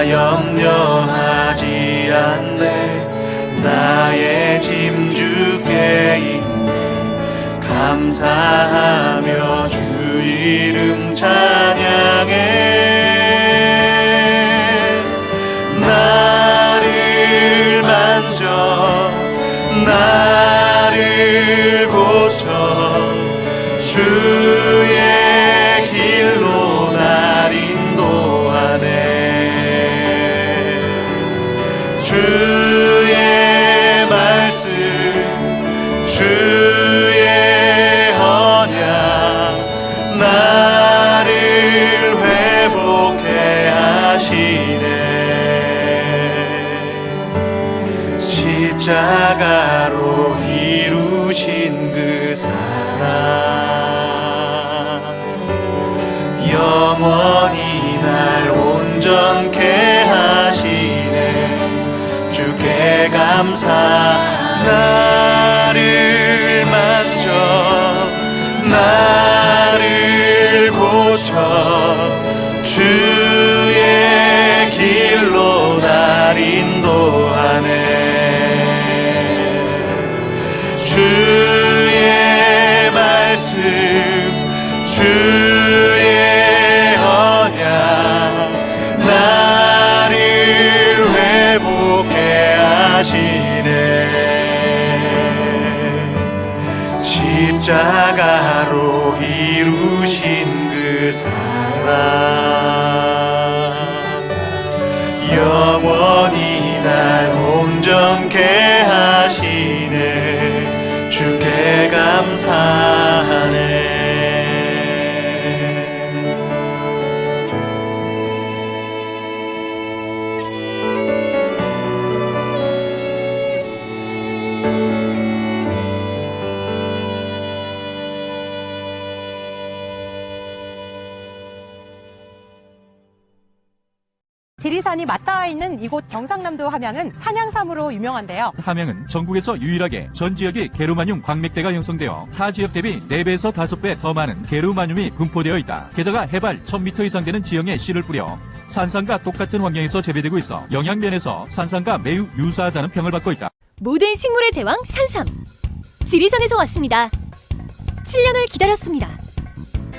나 염려하지 않네. 나의 짐 주께 있네. 감사하며 주 이름 찬양해 감사 지리산이 맞닿아 있는 이곳 경상남도 함양은 산양삼으로 유명한데요. 함양은 전국에서 유일하게 전 지역이 게르마늄 광맥대가 형성되어 타 지역 대비 4배에서 5배 더 많은 게르마늄이 분포되어 있다. 게다가 해발 1000m 이상 되는 지형에 씨를 뿌려 산삼과 똑같은 환경에서 재배되고 있어 영양면에서 산삼과 매우 유사하다는 평을 받고 있다. 모든 식물의 제왕 산삼. 지리산에서 왔습니다. 7년을 기다렸습니다.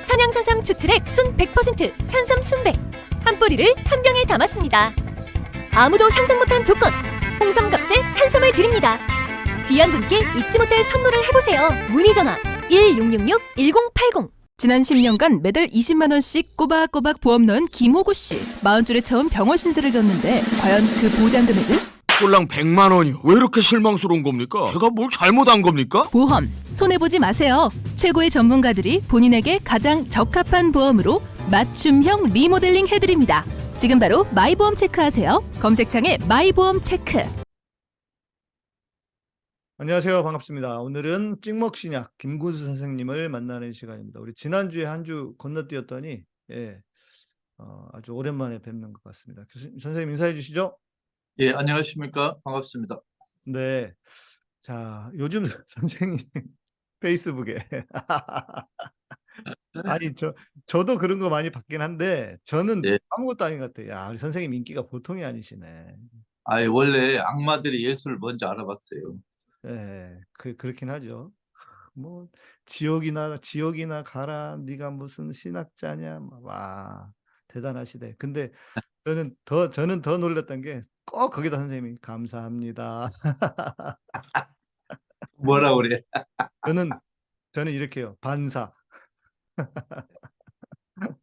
산양산삼 추출액 순 100% 산삼 순백. 한 뿌리를 한 병에 담았습니다. 아무도 상상 못한 조건. 홍삼값에 산삼을 드립니다. 귀한 분께 잊지 못할 선물을 해보세요. 문의 전화 1666-1080. 지난 10년간 매달 20만 원씩 꼬박꼬박 보험 넣은 김호구 씨. 마흔 줄에 처음 병원 신세를 졌는데 과연 그 보장 금액은? 꼴랑 100만 원이요. 왜 이렇게 실망스러운 겁니까? 제가 뭘 잘못한 겁니까? 보험 손해 보지 마세요. 최고의 전문가들이 본인에게 가장 적합한 보험으로 맞춤형 리모델링 해드립니다. 지금 바로 마이보험 체크하세요. 검색창에 마이보험 체크. 안녕하세요. 반갑습니다. 오늘은 찍먹신약 김군수 선생님을 만나는 시간입니다. 우리 지난주에 한 주 건너뛰었더니 예, 어, 아주 오랜만에 뵙는 것 같습니다. 교수님, 선생님 인사해 주시죠. 예, 안녕하십니까. 반갑습니다. 네. 자, 요즘 선생님 페이스북에 아니 저 저도 그런 거 많이 받긴 한데 저는 예. 아무것도 아닌 것 같아요. 야, 우리 선생님 인기가 보통이 아니시네. 아, 원래 악마들이 예수를 먼저 알아봤어요. 예, 그 그렇긴 하죠. 뭐 지옥이나 지옥이나 가라. 네가 무슨 신학자냐. 막, 와, 대단하시대. 근데 저는 더 저는 더 놀랐던 게 꼭 거기다 선생님이 감사합니다. 뭐라 그래? 저는 저는 이렇게요. 반사.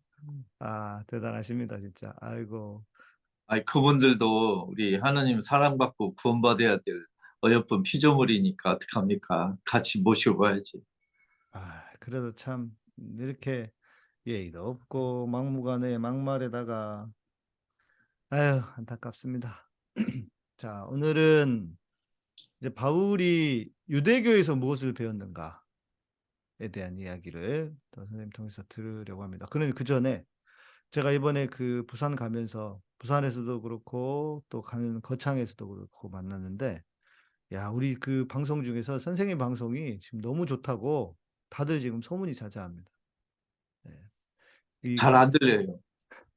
아, 대단하십니다, 진짜. 아이고. 아이, 그분들도 우리 하나님 사랑받고 구원받아야 될 어여쁜 피조물이니까 어떡합니까? 같이 모시고 가야지. 아, 그래도 참 이렇게 예의도 없고 막무가내 막말에다가 아유, 안타깝습니다. 자, 오늘은 이제 바울이 유대교에서 무엇을 배웠는가에 대한 이야기를 더 선생님 통해서 들으려고 합니다. 그는 그 전에 제가 이번에 그 부산 가면서 부산에서도 그렇고 또 가는 거창에서도 그렇고 만났는데 야, 우리 그 방송 중에서 선생님 방송이 지금 너무 좋다고 다들 지금 소문이 자자합니다. 잘 안 들려요.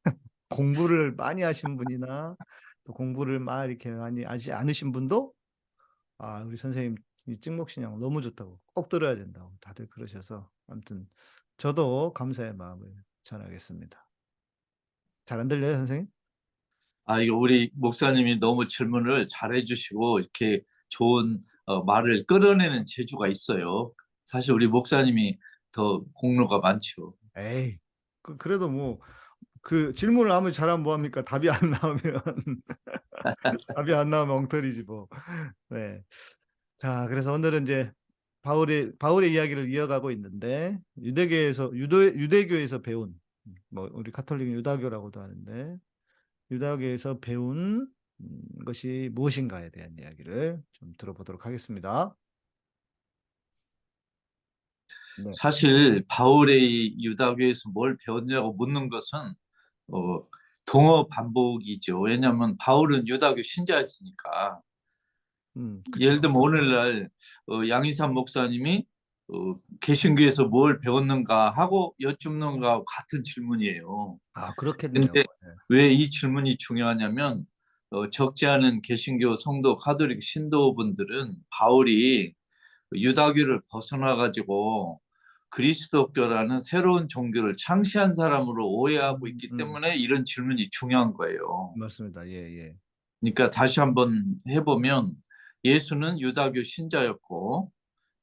공부를 많이 하신 분이나 또 공부를 막 이렇게 많이 하지 않으신 분도 아, 우리 선생님 이 찍목신앙 너무 좋다고 꼭 들어야 된다고 다들 그러셔서 아무튼 저도 감사의 마음을 전하겠습니다. 잘 안 들려요, 선생님? 아, 이거 우리 목사님이 너무 질문을 잘 해주시고 이렇게 좋은 어, 말을 끌어내는 재주가 있어요. 사실 우리 목사님이 더 공로가 많죠. 에이, 그, 그래도 뭐, 그 질문을 아무리 잘하면 뭐합니까? 답이 안 나오면, 답이 안 나오면 엉터리지 뭐. 네. 자, 그래서 오늘은 이제 바울의, 바울의 이야기를 이어가고 있는데, 유대교에서, 유도, 유대교에서 배운, 뭐, 우리 카톨릭은 유다교라고도 하는데, 유다교에서 배운 음, 것이 무엇인가에 대한 이야기를 좀 들어보도록 하겠습니다. 네. 사실 바울의 유다교에서 뭘 배웠냐고 묻는 것은 어, 동어 반복이죠. 왜냐하면 바울은 유다교 신자였으니까. 음, 예를. 들면 오늘날 어, 양희삼 목사님이 어, 개신교에서 뭘 배웠는가 하고 여쭙는 거하고 같은 질문이에요. 아, 그렇겠네요. 근데 네. 왜이 질문이 중요하냐면 어, 적지 않은 개신교 성도 카톨릭 신도분들은 바울이 유다교를 벗어나 가지고 그리스도교라는 새로운 종교를 창시한 사람으로 오해하고 있기 음, 음. 때문에 이런 질문이 중요한 거예요. 맞습니다. 예, 예. 그러니까 다시 한번 해보면 예수는 유다교 신자였고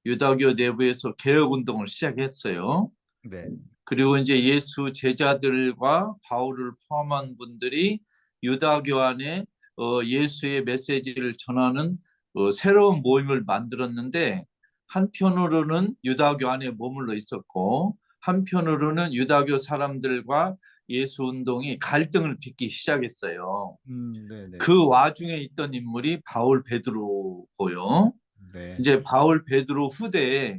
유다교 내부에서 개혁 운동을 시작했어요. 네. 그리고 이제 예수 제자들과 바울을 포함한 분들이 유다교 안에 어, 예수의 메시지를 전하는 어, 새로운 모임을 만들었는데 한편으로는 유다교 안에 머물러 있었고 한편으로는 유다교 사람들과 예수 운동이 갈등을 빚기 시작했어요. 음. 그 와중에 있던 인물이 바울 베드로고요. 네. 이제 바울 베드로 후대에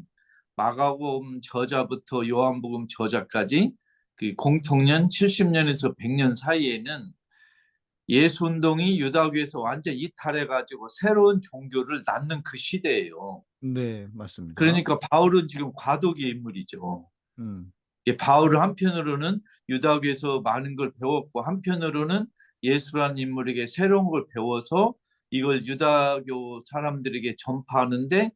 마가복음 저자부터 요한복음 저자까지 그 공통년 70년에서 100년 사이에는 예수 운동이 유다교에서 완전 이탈해 가지고 새로운 종교를 낳는 그 시대예요. 네, 맞습니다. 그러니까 바울은 지금 과도기의 인물이죠. 음, 이 바울은 한편으로는 유다교에서 많은 걸 배웠고 한편으로는 예수라는 인물에게 새로운 걸 배워서 이걸 유다교 사람들에게 전파하는데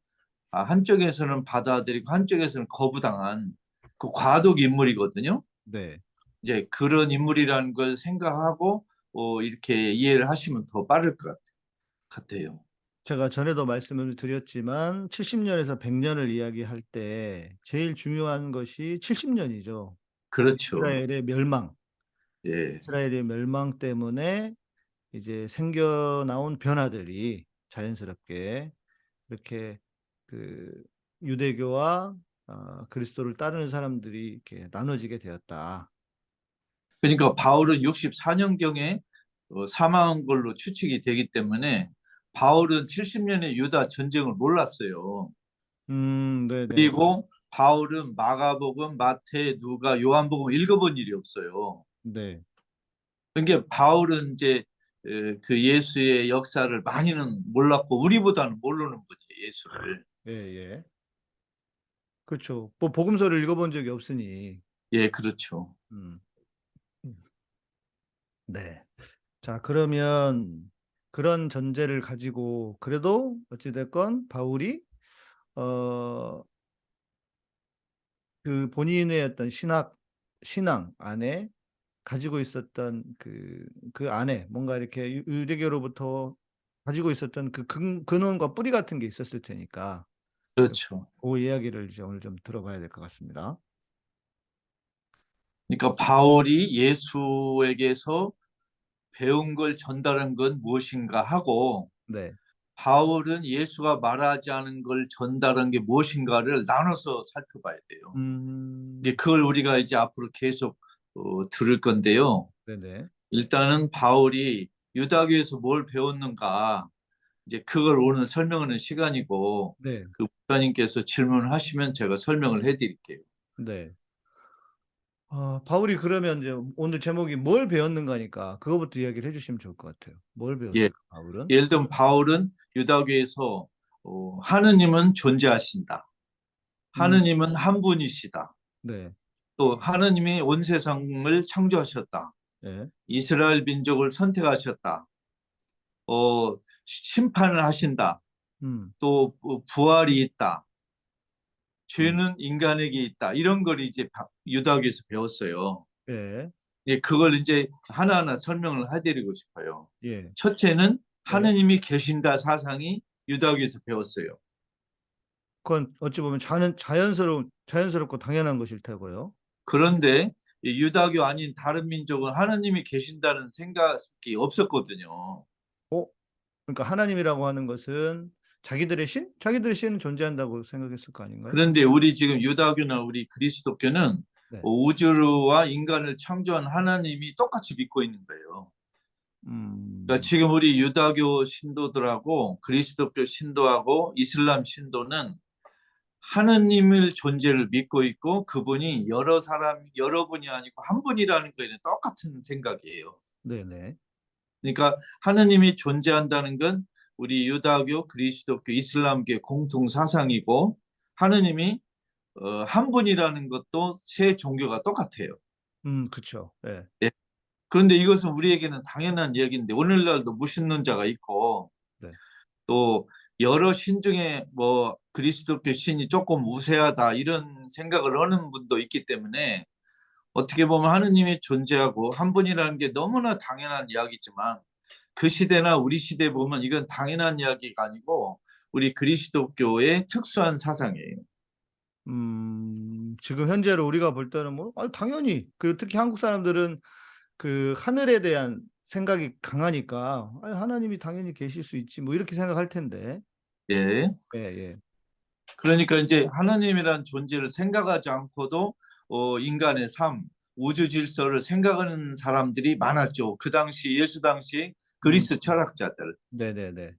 아, 한쪽에서는 받아들이고 한쪽에서는 거부당한 그 과도기 인물이거든요. 네. 이제 그런 인물이라는 걸 생각하고 어, 이렇게 이해를 하시면 더 빠를 것 같아요. 제가 전에도 말씀을 드렸지만 70년에서 100년을 이야기할 때 제일 중요한 것이 70년이죠. 그렇죠. 이스라엘의 멸망. 예. 이스라엘의 멸망 때문에 이제 생겨나온 변화들이 자연스럽게 이렇게 그 유대교와 어, 그리스도를 따르는 사람들이 이렇게 나눠지게 되었다. 그러니까 바울은 64년경에 어, 사망한 걸로 추측이 되기 때문에 바울은 70년의 유다 전쟁을 몰랐어요. 음, 네, 네. 그리고 바울은 마가복음, 마태, 누가, 요한복음 읽어본 일이 없어요. 네. 그러니까 바울은 이제 에, 그 예수의 역사를 많이는 몰랐고 우리보다는 모르는 분이에요 예수를. 예, 예. 그렇죠. 뭐 복음서를 읽어본 적이 없으니. 예, 그렇죠. 음. 음. 네. 자, 그러면 그런 전제를 가지고 그래도 어찌 됐건 바울이 어, 그 본인의 어떤 신학 신앙 안에 가지고 있었던 그, 그 안에 뭔가 이렇게 유- 유대교로부터 가지고 있었던 그 근, 근원과 뿌리 같은 게 있었을 테니까 그렇죠. 그 이야기를 이제 오늘 좀 들어봐야 될 것 같습니다. 그러니까 바울이 예수에게서 배운 걸 전달한 건 무엇인가 하고 네. 바울은 예수가 말하지 않은 걸 전달한 게 무엇인가를 나눠서 살펴봐야 돼요. 음, 이제 그걸 우리가 이제 앞으로 계속 어, 들을 건데요. 네네. 일단은 바울이 유다교에서 뭘 배웠는가 이제 그걸 오늘 설명하는 시간이고 네. 그 목사님께서 질문을 하시면 제가 설명을 해드릴게요. 네. 아, 바울이 그러면 이제 오늘 제목이 뭘 배웠는가니까 그거부터 이야기를 해주시면 좋을 것 같아요. 뭘 배웠을까, 바울은? 예를 들면 바울은 유다교에서 어, 하느님은 존재하신다. 하느님은 한 분이시다. 네. 또 하느님이 온 세상을 창조하셨다. 네. 이스라엘 민족을 선택하셨다. 어, 심판을 하신다. 음, 또 부- 부활이 있다. 죄는 인간에게 있다. 이런 걸 이제 바- 유다교에서 배웠어요. 예, 예, 그걸 이제 하나하나 설명을 해드리고 싶어요. 예. 첫째는 하느님이 계신다 사상이 유다교에서 배웠어요. 그건 어찌 보면 자연, 자연스러운, 자연스럽고 당연한 것일 테고요. 그런데 이 유다교 아닌 다른 민족은 하느님이 계신다는 생각이 없었거든요. 그러니까 하나님이라고 하는 것은 자기들의 신? 자기들의 신은 존재한다고 생각했을 거 아닌가요? 그런데 우리 지금 유다교나 우리 그리스도교는 네. 우주와 인간을 창조한 하나님이 똑같이 믿고 있는 거예요. 음, 그러니까 지금 우리 유다교 신도들하고 그리스도교 신도하고 이슬람 신도는 하느님을 존재를 믿고 있고 그분이 여러 사람 여러 분이 아니고 한 분이라는 거에는 똑같은 생각이에요. 네네. 그러니까 하느님이 존재한다는 건 우리 유다교, 그리스도교, 이슬람교의 공통 사상이고 하느님이 어, 한 분이라는 것도 세 종교가 똑같아요. 음, 그쵸. 예. 그런데 이것은 우리에게는 당연한 이야기인데 오늘날도 무신론자가 있고 네. 또 여러 신 중에 뭐 그리스도교 신이 조금 우세하다 이런 생각을 하는 분도 있기 때문에 어떻게 보면 하느님이 존재하고 한 분이라는 게 너무나 당연한 이야기지만 그 시대나 우리 시대에 보면 이건 당연한 이야기가 아니고 우리 그리스도교의 특수한 사상이에요. 음, 지금 현재로 우리가 볼 때는 뭐, 아, 당연히, 그리고 특히 한국 사람들은 그 하늘에 대한 생각이 강하니까, 아, 하나님이 당연히 계실 수 있지, 뭐 이렇게 생각할 텐데. 예. 예, 예. 그러니까 이제 하나님이란 존재를 생각하지 않고도 어, 인간의 삶, 우주 질서를 생각하는 사람들이 많았죠. 그 당시 예수 당시 그리스 음. 철학자들은 네네네.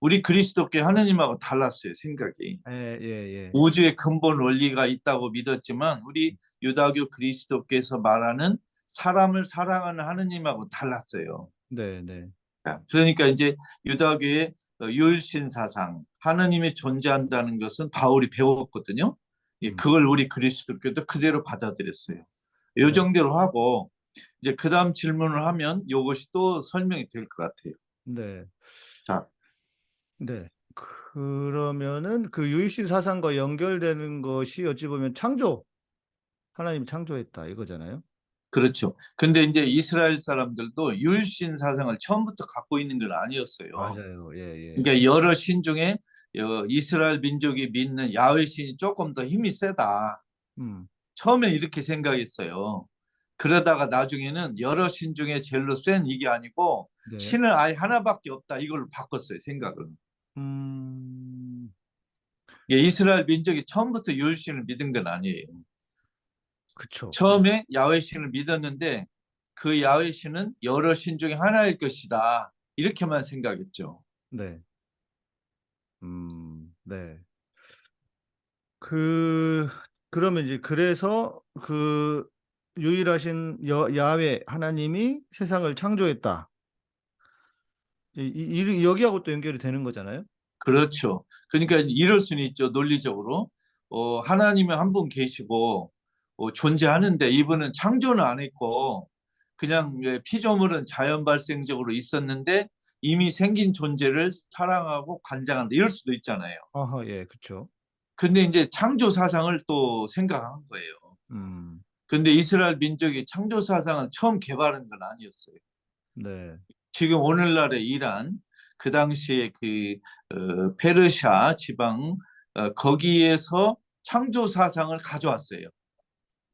우리 그리스도교 하나님하고 달랐어요 생각이. 예, 예, 예. 우주의 근본 원리가 있다고 믿었지만 우리 유다교 그리스도께서 말하는 사람을 사랑하는 하느님하고 달랐어요. 네 네. 그러니까 이제 유다교의 어, 유일신 사상, 하나님이 존재한다는 것은 바울이 배웠거든요. 예, 음. 그걸 우리 그리스도교도 그대로 받아들였어요. 이 네. 정도로 하고 이제 그 다음 질문을 하면 이것이 또 설명이 될 것 같아요. 네. 자. 네. 그러면은 그 유일신 사상과 연결되는 것이 어찌 보면 창조, 하나님이 창조했다 이거잖아요. 그렇죠. 근데 이제 이스라엘 사람들도 유일신 사상을 처음부터 갖고 있는 건 아니었어요. 맞아요. 예, 예. 그러니까 여러 신 중에 어, 이스라엘 민족이 믿는 야훼 신이 조금 더 힘이 세다. 음, 처음에 이렇게 생각했어요. 그러다가 나중에는 여러 신 중에 제일로 센 이게 아니고 네. 신은 아예 하나밖에 없다 이걸로 바꿨어요 생각을. 음, 이스라엘 민족이 처음부터 유일신을 믿은 건 아니에요. 그쵸. 처음에 야훼 신을 믿었는데 그 야훼 신은 여러 신 중에 하나일 것이다 이렇게만 생각했죠. 네. 음, 네. 그 그러면 이제 그래서 그 유일하신 여, 야훼 하나님이 세상을 창조했다. 이, 이- 이- 여기하고 또 연결이 되는 거잖아요. 그렇죠. 그러니까 이럴 수는 있죠. 논리적으로. 어, 하나님은 한 분 계시고 어, 존재하는데 이분은 창조는 안 했고 그냥 예, 피조물은 자연 발생적으로 있었는데 이미 생긴 존재를 사랑하고 관장한다. 이럴 수도 있잖아요. 아하, 예, 그렇죠. 근데 이제 창조 사상을 또 생각한 거예요. 음, 근데 이스라엘 민족이 창조 사상을 처음 개발한 건 아니었어요. 네, 지금 오늘날의 이란 그 당시에 그 어, 페르시아 지방 어, 거기에서 창조 사상을 가져왔어요.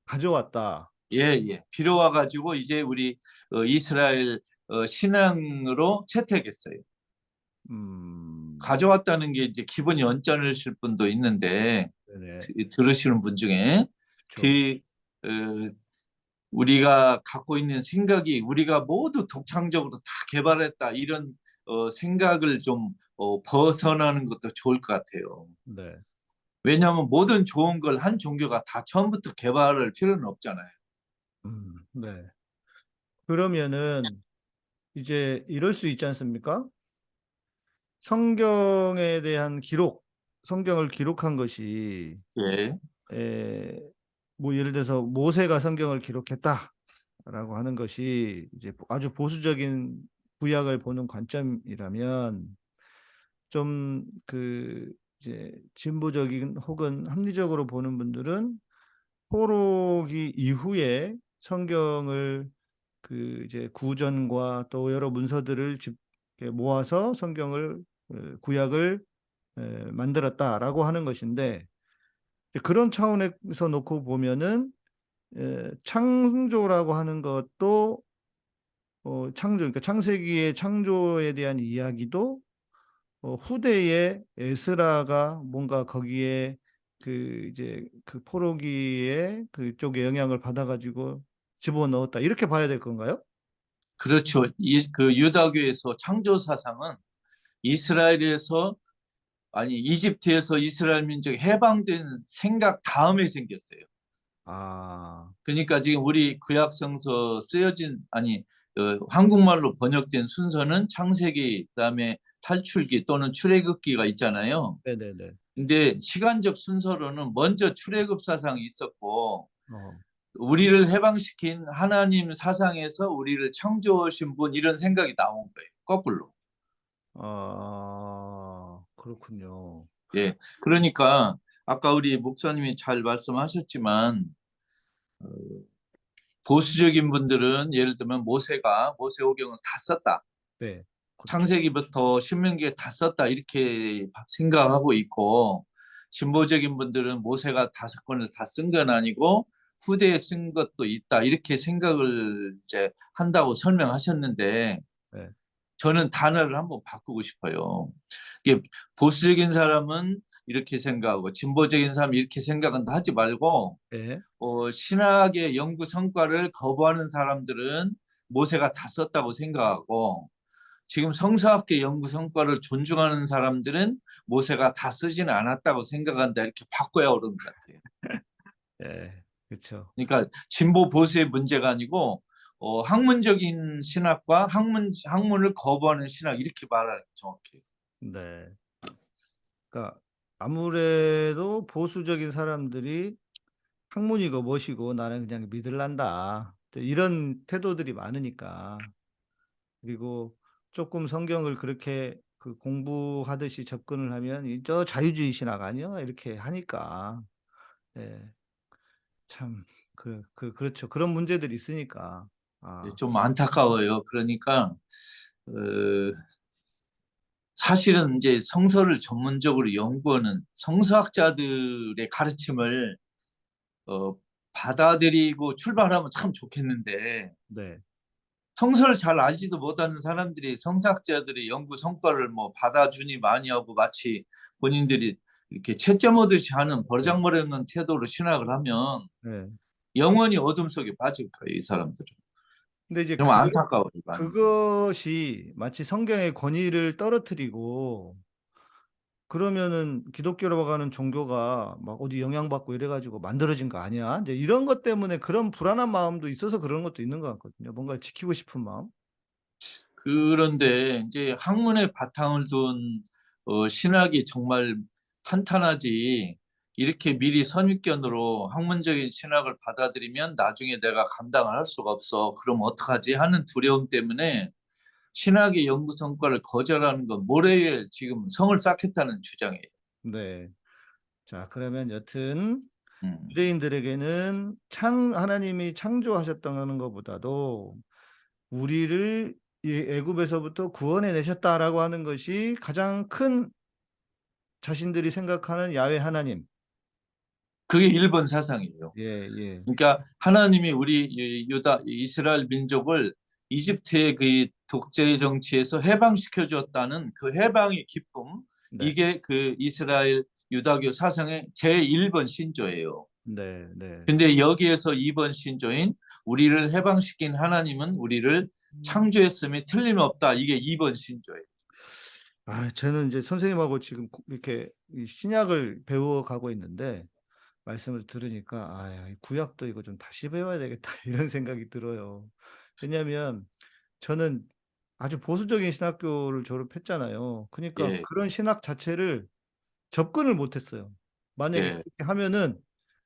가져왔다. 예, 예. 빌어와 가지고 이제 우리 어, 이스라엘 어, 신앙으로 채택했어요. 음, 가져왔다는 게 이제 기본 연전하실 분도 있는데 드- 들으시는 분 중에 그쵸. 그 어, 우리가 갖고 있는 생각이 우리가 모두 독창적으로 다 개발했다 이런 어, 생각을 좀 어, 벗어나는 것도 좋을 것 같아요. 네, 왜냐하면 모든 좋은 걸 한 종교가 다 처음부터 개발할 필요는 없잖아요. 음, 네. 그러면은 이제 이럴 수 있지 않습니까? 성경에 대한 기록, 성경을 기록한 것이 예, 에, 뭐 예를 들어서 모세가 성경을 기록했다라고 하는 것이 이제 아주 보수적인 구약을 보는 관점이라면 좀 그 이제 진보적인 혹은 합리적으로 보는 분들은 포로기 이후에 성경을 그 이제 구전과 또 여러 문서들을 집 모아서 성경을 어, 구약을 에, 만들었다라고 하는 것인데 그런 차원에서 놓고 보면은 에, 창조라고 하는 것도 어, 창조, 그러니까 창세기의 창조에 대한 이야기도 어, 후대에 에스라가 뭔가 거기에 그 이제 그 포로기에 그쪽에 영향을 받아가지고 집어넣었다 이렇게 봐야 될 건가요? 그렇죠. 이, 그 유다교에서 창조 사상은 이스라엘에서 아니 이집트에서 이스라엘 민족이 해방된 생각 다음에 생겼어요. 아, 그러니까 지금 우리 구약 성서 쓰여진 아니 어, 한국말로 번역된 순서는 창세기 그다음에 탈출기 또는 출애굽기가 있잖아요. 네네네. 근데 시간적 순서로는 먼저 출애굽 사상이 있었고 어, 우리를 해방시킨 하나님 사상에서 우리를 창조하신 분 이런 생각이 나온 거예요. 거꾸로. 아, 그렇군요. 예. 그러니까 아까 우리 목사님이 잘 말씀하셨지만 어, 보수적인 분들은 예를 들면 모세가 모세오경을 다 썼다. 네. 그렇죠. 창세기부터 신명기에 다 썼다 이렇게 생각하고 있고 진보적인 분들은 모세가 다섯 권을 다 쓴 건 아니고 후대에 쓴 것도 있다 이렇게 생각을 이제 한다고 설명하셨는데 네. 저는 단어를 한번 바꾸고 싶어요. 보수적인 사람은 이렇게 생각하고 진보적인 사람이 이렇게 생각은 하지 말고 네. 어, 신학의 연구 성과를 거부하는 사람들은 모세가 다 썼다고 생각하고 지금 성서학계 연구 성과를 존중하는 사람들은 모세가 다 쓰지는 않았다고 생각한다 이렇게 바꿔야 옳은 것 같아요. 네. 그렇죠. 그러니까 진보 보수의 문제가 아니고 어, 학문적인 신학과 학문 학문을 거부하는 신학 이렇게 말하는 게 정확해요. 네. 그러니까 아무래도 보수적인 사람들이 학문이고 뭐시고 나는 그냥 믿을란다. 이런 태도들이 많으니까. 그리고 조금 성경을 그렇게 그 공부하듯이 접근을 하면 이저 자유주의 신학 아니야? 이렇게 하니까. 예. 참, 그, 그, 그렇죠. 그런 문제들이 있으니까. 아, 네, 좀 안타까워요. 그러니까 어, 사실은 이제 성서를 전문적으로 연구하는 성서학자들의 가르침을 어, 받아들이고 출발하면 참 좋겠는데 네. 성서를 잘 알지도 못하는 사람들이 성사학자들의 연구 성과를 뭐 받아주니 많이 하고 마치 본인들이 이렇게 채점 오듯이 하는 버장머리 없는 태도로 신학을 하면 네. 영원히 어둠 속에 빠질 거예요, 이 사람들은. 근데 이제 좀 그- 안타까워요. 많이. 그것이 마치 성경의 권위를 떨어뜨리고 그러면은 기독교라고 하는 종교가 막 어디 영향받고 이래가지고 만들어진 거 아니야? 이제 이런 것 때문에 그런 불안한 마음도 있어서 그런 것도 있는 것 같거든요. 뭔가를 지키고 싶은 마음. 그런데 이제 학문의 바탕을 둔 어, 신학이 정말 탄탄하지 이렇게 미리 선입견으로 학문적인 신학을 받아들이면 나중에 내가 감당을 할 수가 없어. 그럼 어떡하지? 하는 두려움 때문에 신학의 연구 성과를 거절하는 건 모래에 지금 성을 쌓겠다는 주장이에요. 네. 자, 그러면 여튼 음. 유대인들에게는 창 하나님이 창조하셨다는 것보다도 우리를 이 애굽에서부터 구원해 내셨다라고 하는 것이 가장 큰 자신들이 생각하는 야훼 하나님. 그게 일본 사상이에요. 예, 예. 그러니까 하나님이 우리 이 유다 이스라엘 민족을 이집트의 그 독재 정치에서 해방시켜 주었다는 그 해방의 기쁨 네. 이게 그 이스라엘 유다교 사상의 제1번 신조예요. 네, 네. 근데 여기에서 2번 신조인 우리를 해방시킨 하나님은 우리를 창조했음이 틀림없다. 이게 2번 신조예요. 아, 저는 이제 선생님하고 지금 고- 이렇게 이 신약을 배워가고 있는데 말씀을 들으니까 아, 구약도 이거 좀 다시 배워야 되겠다 이런 생각이 들어요. 왜냐하면 저는 아주 보수적인 신학교를 졸업했잖아요. 그러니까 예. 그런 신학 자체를 접근을 못했어요. 만약에 예. 그렇게 하면은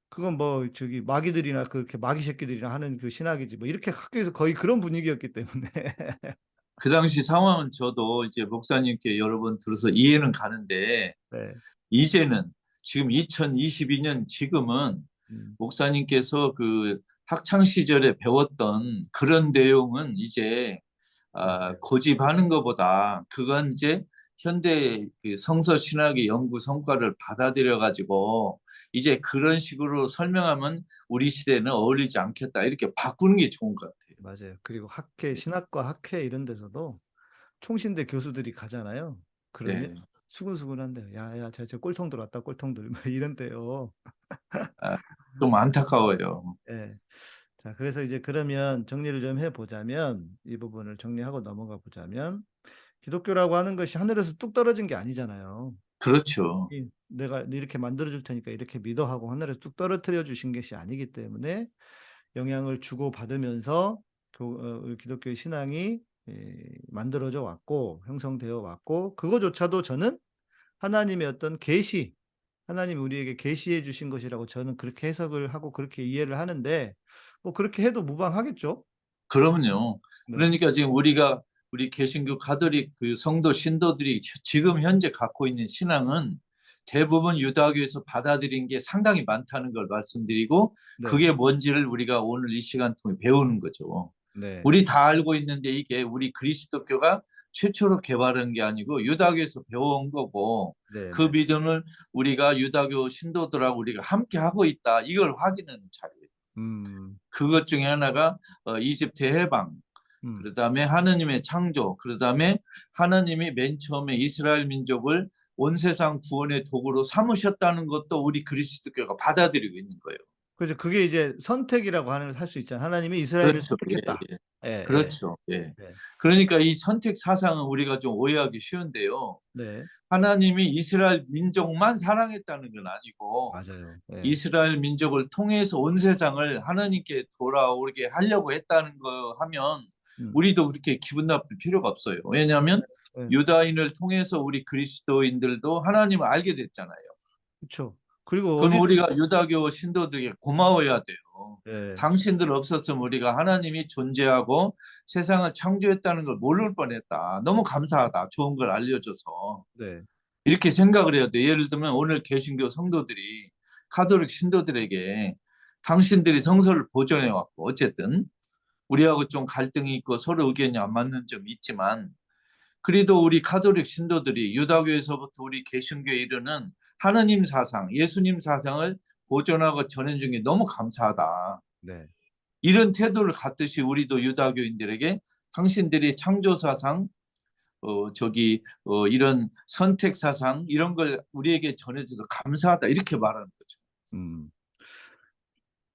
그건 뭐 저기 마귀들이나 그렇게 마귀 새끼들이나 하는 그 신학이지 뭐 이렇게 학교에서 거의 그런 분위기였기 때문에 그 당시 상황은 저도 이제 목사님께 여러 번 들어서 이해는 가는데 네. 이제는 지금 2022년 지금은 음, 목사님께서 그 학창 시절에 배웠던 그런 내용은 이제 아, 고집하는 것보다 그건 이제 현대 그 성서 신학의 연구 성과를 받아들여 가지고 이제 그런 식으로 설명하면 우리 시대는 어울리지 않겠다 이렇게 바꾸는 게 좋은 것 같아요. 맞아요. 그리고 학회, 신학과 학회 이런 데서도 총신대 교수들이 가잖아요. 그러면 네. 수근수근한데요. 야, 야, 저, 저 꼴통 들어왔다, 꼴통들. 막 이런데요. 좀 안타까워요. 예. 자, 그래서 이제 그러면 정리를 좀 해보자면 이 부분을 정리하고 넘어가 보자면 기독교라고 하는 것이 하늘에서 뚝 떨어진 게 아니잖아요. 그렇죠. 이 내가 이렇게 만들어 줄 테니까 이렇게 믿어 하고 하늘에서 뚝 떨어뜨려 주신 것이 아니기 때문에 영향을 주고 받으면서 교, 어, 기독교의 신앙이 예, 만들어져 왔고 형성되어 왔고 그거조차도 저는 하나님의 어떤 계시 하나님이 우리에게 계시해 주신 것이라고 저는 그렇게 해석을 하고 그렇게 이해를 하는데 뭐 그렇게 해도 무방하겠죠. 그러면요. 네. 그러니까 지금 우리가 우리 개신교 가톨릭 그 성도 신도들이 지- 지금 현재 갖고 있는 신앙은 대부분 유다교에서 받아들인 게 상당히 많다는 걸 말씀드리고 네. 그게 뭔지를 우리가 오늘 이 시간 통해 배우는 거죠. 네. 우리 다 알고 있는데 이게 우리 그리스도교가 최초로 개발한 게 아니고 유다교에서 배워온 거고 네, 그 네. 믿음을 우리가 유다교 신도들하고 우리가 함께 하고 있다. 이걸 확인하는 자리예요. 음, 그것 중에 하나가 어, 이집트 해방, 음, 그다음에 하느님의 창조, 그다음에 하나님이 맨 처음에 이스라엘 민족을 온 세상 구원의 도구로 삼으셨다는 것도 우리 그리스도교가 받아들이고 있는 거예요. 그래서 그게 이제 선택이라고 하는 할 수 있잖아요. 하나님이 이스라엘을 그렇죠. 예, 선택했다. 예. 예, 그렇죠. 예. 네. 그러니까 이 선택 사상은 우리가 좀 오해하기 쉬운데요. 예. 네, 하나님이 이스라엘 민족만 사랑했다는 건 아니고 맞아요. 예. 이스라엘 민족을 통해서 온 세상을 하나님께 돌아오게 하려고 했다는 거 하면 음. 우리도 그렇게 기분 나쁠 필요가 없어요. 왜냐하면 네. 유다인을 통해서 우리 그리스도인들도 하나님을 알게 됐잖아요. 그렇죠. 그리고 그럼 어디- 우리가 유다교 신도들에게 고마워해야 돼요. 예. 당신들 없었으면 우리가 하나님이 존재하고 세상을 창조했다는 걸 모를 뻔했다. 너무 감사하다. 좋은 걸 알려줘서. 네. 이렇게 생각을 해야 돼. 예를 들면 오늘 개신교 성도들이 카톨릭 신도들에게 당신들이 성서를 보존해 왔고 어쨌든 우리하고 좀 갈등이 있고 서로 의견이 안 맞는 점이 있지만 그래도 우리 카톨릭 신도들이 유다교에서부터 우리 개신교에 이르는 하느님 사상, 예수님 사상을 보존하고 전해 준 게 너무 감사하다. 네. 이런 태도를 갖듯이 우리도 유다교인들에게 당신들이 창조 사상, 어 저기 어 이런 선택 사상 이런 걸 우리에게 전해줘서 감사하다 이렇게 말하는 거죠. 음.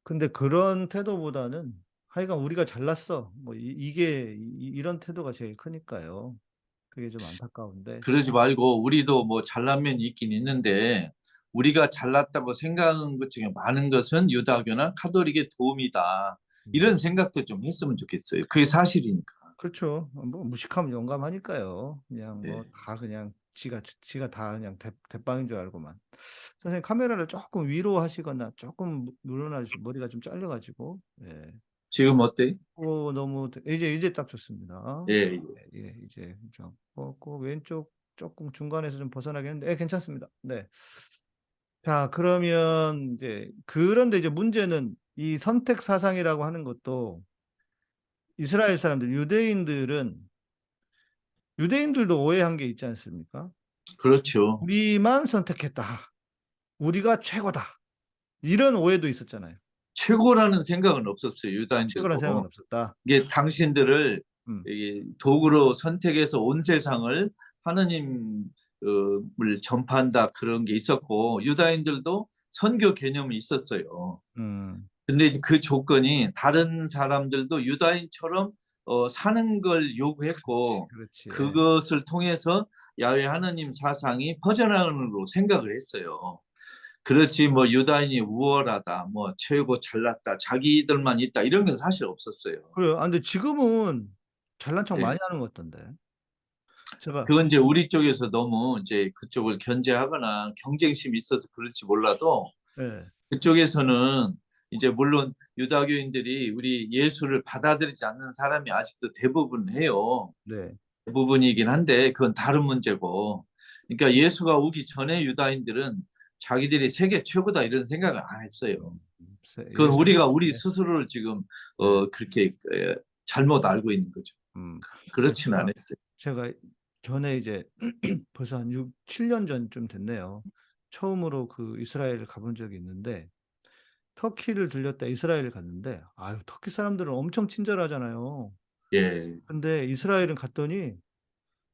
근데 그런 태도보다는 하여간 우리가 잘났어. 뭐 이, 게 이 런 태도가 제일 크니까요. 그게 좀 안타까운데. 그러지 말고 우리도 뭐 잘난 면이 있긴 있는데 우리가 잘났다고 생각하는 것 중에 많은 것은 유다교나 카톨릭의 도움이다. 이런 생각도 좀 했으면 좋겠어요. 그게 사실이니까. 그렇죠. 뭐 무식하면 용감하니까요. 그냥 뭐 네. 다 그냥 지가 지가 다 그냥 대, 대빵인 줄 알고만. 선생님 카메라를 조금 위로 하시거나 조금 물러나 주시 머리가 좀 잘려가지고. 예. 지금 어때? 오 너무 대- 이제 이제 딱 좋습니다. 예, 예. 예, 이제 좀 어, 그 왼쪽 조금 중간에서 좀 벗어나겠는데, 예, 괜찮습니다. 네. 자, 그러면 이제 그런데 이제 문제는 이 선택 사상이라고 하는 것도 이스라엘 사람들, 유대인들은 유대인들도 오해한 게 있지 않습니까? 그렇죠. 우리만 선택했다. 우리가 최고다. 이런 오해도 있었잖아요. 최고라는 생각은 없었어요. 유다인들도. 최고라는 생각은 없었다. 이게 당신들을 음. 도구로 선택해서 온 세상을 하느님을 전파한다 그런 게 있었고 유다인들도 선교 개념이 있었어요. 음, 근데 그 조건이 다른 사람들도 유다인처럼 어, 사는 걸 요구했고 그렇지. 그것을 통해서 야외 하나님 사상이 퍼져나가는 걸로 생각을 했어요. 그렇지 뭐 유다인이 우월하다, 뭐 최고 잘났다, 자기들만 있다 이런 건 사실 없었어요. 그래요. 아, 근데 지금은 잘난 척 예. 많이 하는 것 같던데. 제가 그건 이제 우리 쪽에서 너무 이제 그쪽을 견제하거나 경쟁심이 있어서 그럴지 몰라도 예, 그쪽에서는 이제 물론 유다교인들이 우리 예수를 받아들이지 않는 사람이 아직도 대부분 해요. 네. 대부분이긴 한데 그건 다른 문제고. 그러니까 예수가 오기 전에 유다인들은 자기들이 세계 최고다 이런 생각을 안 했어요. 세- 그건 우리가 우리 네. 스스로를 지금 어 그렇게 에, 잘못 알고 있는 거죠. 음, 그렇구나. 않았어요. 제가 전에 이제 벌써 한 6, 7년 전쯤 됐네요. 처음으로 그 이스라엘을 가본 적이 있는데 터키를 들렸다 이스라엘을 갔는데 아유 터키 사람들은 엄청 친절하잖아요. 예. 근데 이스라엘은 갔더니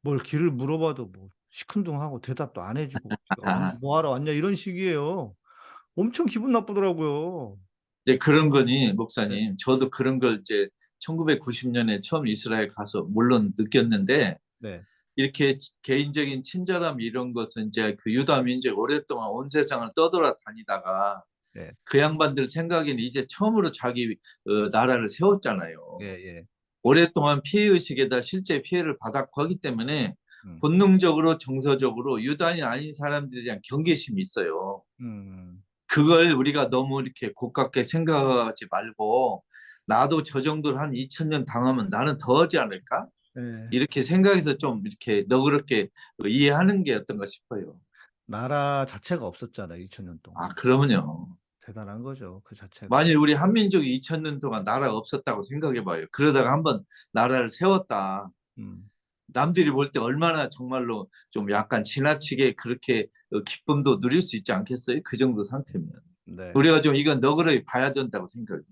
뭘 길을 물어봐도 뭐 시큰둥하고 대답도 안 해주고 어, 뭐하러 왔냐 이런 식이에요. 엄청 기분 나쁘더라고요. 이제 그런 거니 목사님 저도 그런 걸 이제 1990년에 처음 이스라엘 가서 물론 느꼈는데 네, 이렇게 치- 개인적인 친절함 이런 것은 이제 그 유다 민족 오랫동안 온 세상을 떠돌아 다니다가 네. 그 양반들 생각에는 이제 처음으로 자기 어, 나라를 세웠잖아요. 예, 예. 오랫동안 피해 의식에다 실제 피해를 받았고 하기 때문에 음. 본능적으로 정서적으로 유다인이 아닌 사람들에 대한 경계심이 있어요. 음, 그걸 우리가 너무 이렇게 고깝게 생각하지 말고 나도 저 정도를 한 2000년 당하면 나는 더 하지 않을까? 예. 이렇게 생각해서 좀 이렇게 너그럽게 이해하는 게 어떤가 싶어요. 나라 자체가 없었잖아 2000년 동안. 아, 그러면요. 대단한 거죠 그 자체가. 만일 우리 한민족이 2000년 동안 나라가 없었다고 생각해 봐요. 그러다가 한번 나라를 세웠다. 음, 남들이 볼 때 얼마나 정말로 좀 약간 지나치게 그렇게 어, 기쁨도 누릴 수 있지 않겠어요? 그 정도 상태면. 네. 우리가 좀 이건 너그러이 봐야 된다고 생각해요.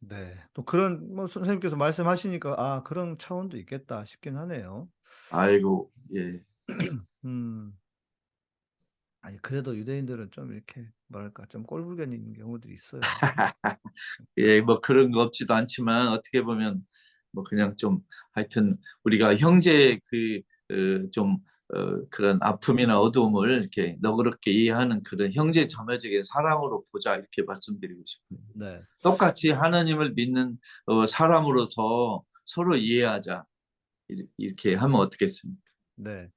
네. 또 그런 뭐 선생님께서 말씀하시니까 아 그런 차원도 있겠다 싶긴 하네요. 아이고, 예. 음. 아니 그래도 유대인들은 좀 이렇게 뭐랄까 좀 꼴불견인 경우들이 있어요. 예, 뭐 그런 거 없지도 않지만 어떻게 보면 뭐 그냥 좀 하여튼 우리가 형제의 그좀 어, 그런 아픔이나 어두움을 이렇게 너그럽게 이해하는 그런 형제 자매적인 사랑으로 보자 이렇게 말씀드리고 싶어요. 네. 똑같이 하나님을 믿는 어, 사람으로서 서로 이해하자 이- 이렇게 하면 어떻겠습니까? 네.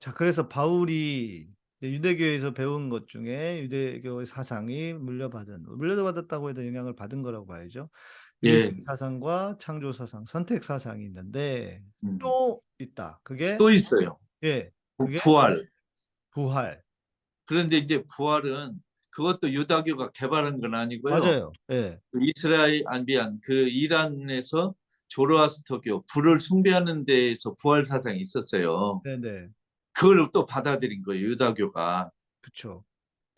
자, 그래서 바울이 유대교에서 배운 것 중에 유대교의 사상이 물려받은, 물려받았다고 해도 영향을 받은 거라고 봐야죠. 예. 사상과 창조 사상, 선택 사상이 있는데 음. 또 있다. 그게 또 있어요. 예, 부- 그게 부활. 부활. 그런데 이제 부활은 그것도 유다교가 개발한 건 아니고요. 맞아요. 예. 그 이스라엘 안비안 그 이란에서 조로아스터교 불을 숭배하는 데에서 부활 사상이 있었어요. 네, 네. 그걸 또 받아들인 거예요. 유다교가. 그쵸.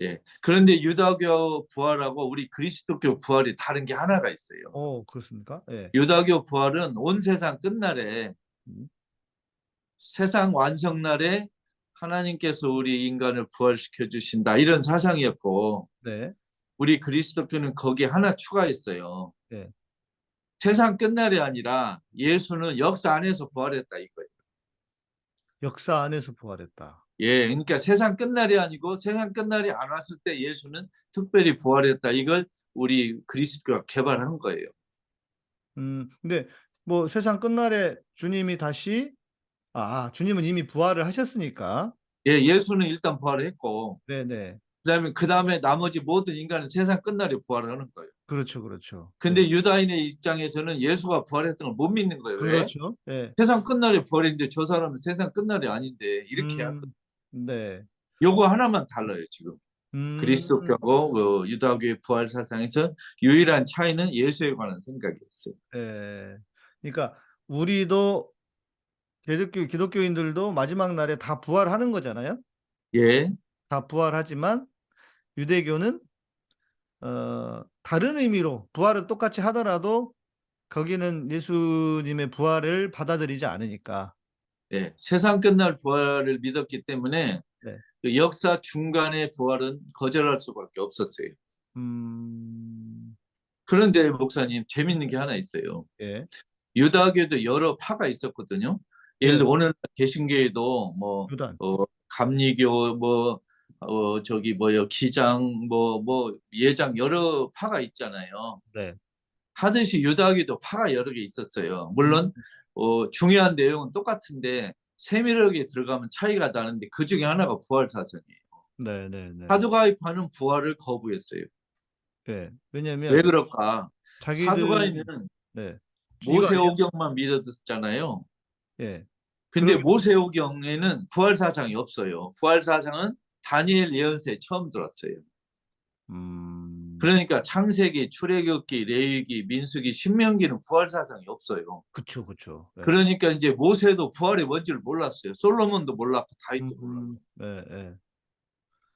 예. 그런데 유다교 부활하고 우리 그리스도교 부활이 다른 게 하나가 있어요. 어, 그렇습니까? 예. 유다교 부활은 온 세상 끝날에 음. 세상 완성날에 하나님께서 우리 인간을 부활시켜 주신다 이런 사상이었고 네. 우리 그리스도교는 거기에 하나 추가했어요. 네. 세상 끝날이 아니라 예수는 역사 안에서 부활했다 이거예요. 역사 안에서 부활했다. 예, 그러니까 세상 끝날이 아니고 세상 끝날이 안 왔을 때 예수는 특별히 부활했다. 이걸 우리 그리스도가 개발한 거예요. 음, 근데 뭐 세상 끝날에 주님이 다시 아, 주님은 이미 부활을 하셨으니까. 예, 예수는 일단 부활을 했고 네 네. 그다음에 그다음에 나머지 모든 인간은 세상 끝날에 부활을 하는 거예요. 그렇죠, 그렇죠. 근데 네. 유다인의 입장에서는 예수가 부활했던 걸 못 믿는 거예요. 왜? 그렇죠. 예. 세상 끝날에 부활했는데 저 사람은 세상 끝날이 아닌데 이렇게 음. 네. 요거 하나만 달라요 지금 음, 그리스도교하고 그 유다교의 부활 사상에서 유일한 차이는 예수에 관한 생각이었어요. 예. 그러니까 우리도 기독교 기독교인들도 마지막 날에 다 부활하는 거잖아요. 예, 다 부활하지만 유대교는 어, 다른 의미로 부활을 똑같이 하더라도 거기는 예수님의 부활을 받아들이지 않으니까. 예, 세상 끝날 부활을 믿었기 때문에 네. 그 역사 중간의 부활은 거절할 수밖에 없었어요. 음, 그런데 목사님 재밌는 게 하나 있어요. 예. 유다교도 여러 파가 있었거든요. 예를 네. 들어 오늘 개신교에도 뭐. 어, 감리교 뭐 어, 저기 뭐요 기장 뭐뭐 예장 여러 파가 있잖아요. 네. 하듯이 유다교도 파가 여러 개 있었어요. 물론 어, 중요한 내용은 똑같은데 세밀하게 들어가면 차이가 나는데 그 중에 하나가 부활 사상이에요. 네, 네, 네. 사두가이파는 부활을 거부했어요. 예. 왜냐면 왜 그럴까? 자기들 사두가이는 네. 모세오경만 믿었잖아요. 예. 근데 그럼- 모세오경에는 부활 사상이 없어요. 부활 사상은 다니엘 예언서에 처음 들었어요. 음. 그러니까 창세기, 출애굽기, 레위기, 민수기, 신명기는 부활 사상이 없어요. 그쵸, 그쵸. 예. 그러니까 이제 모세도 부활이 뭔지를 몰랐어요. 솔로몬도 몰랐고 다윗도. 음, 예, 예.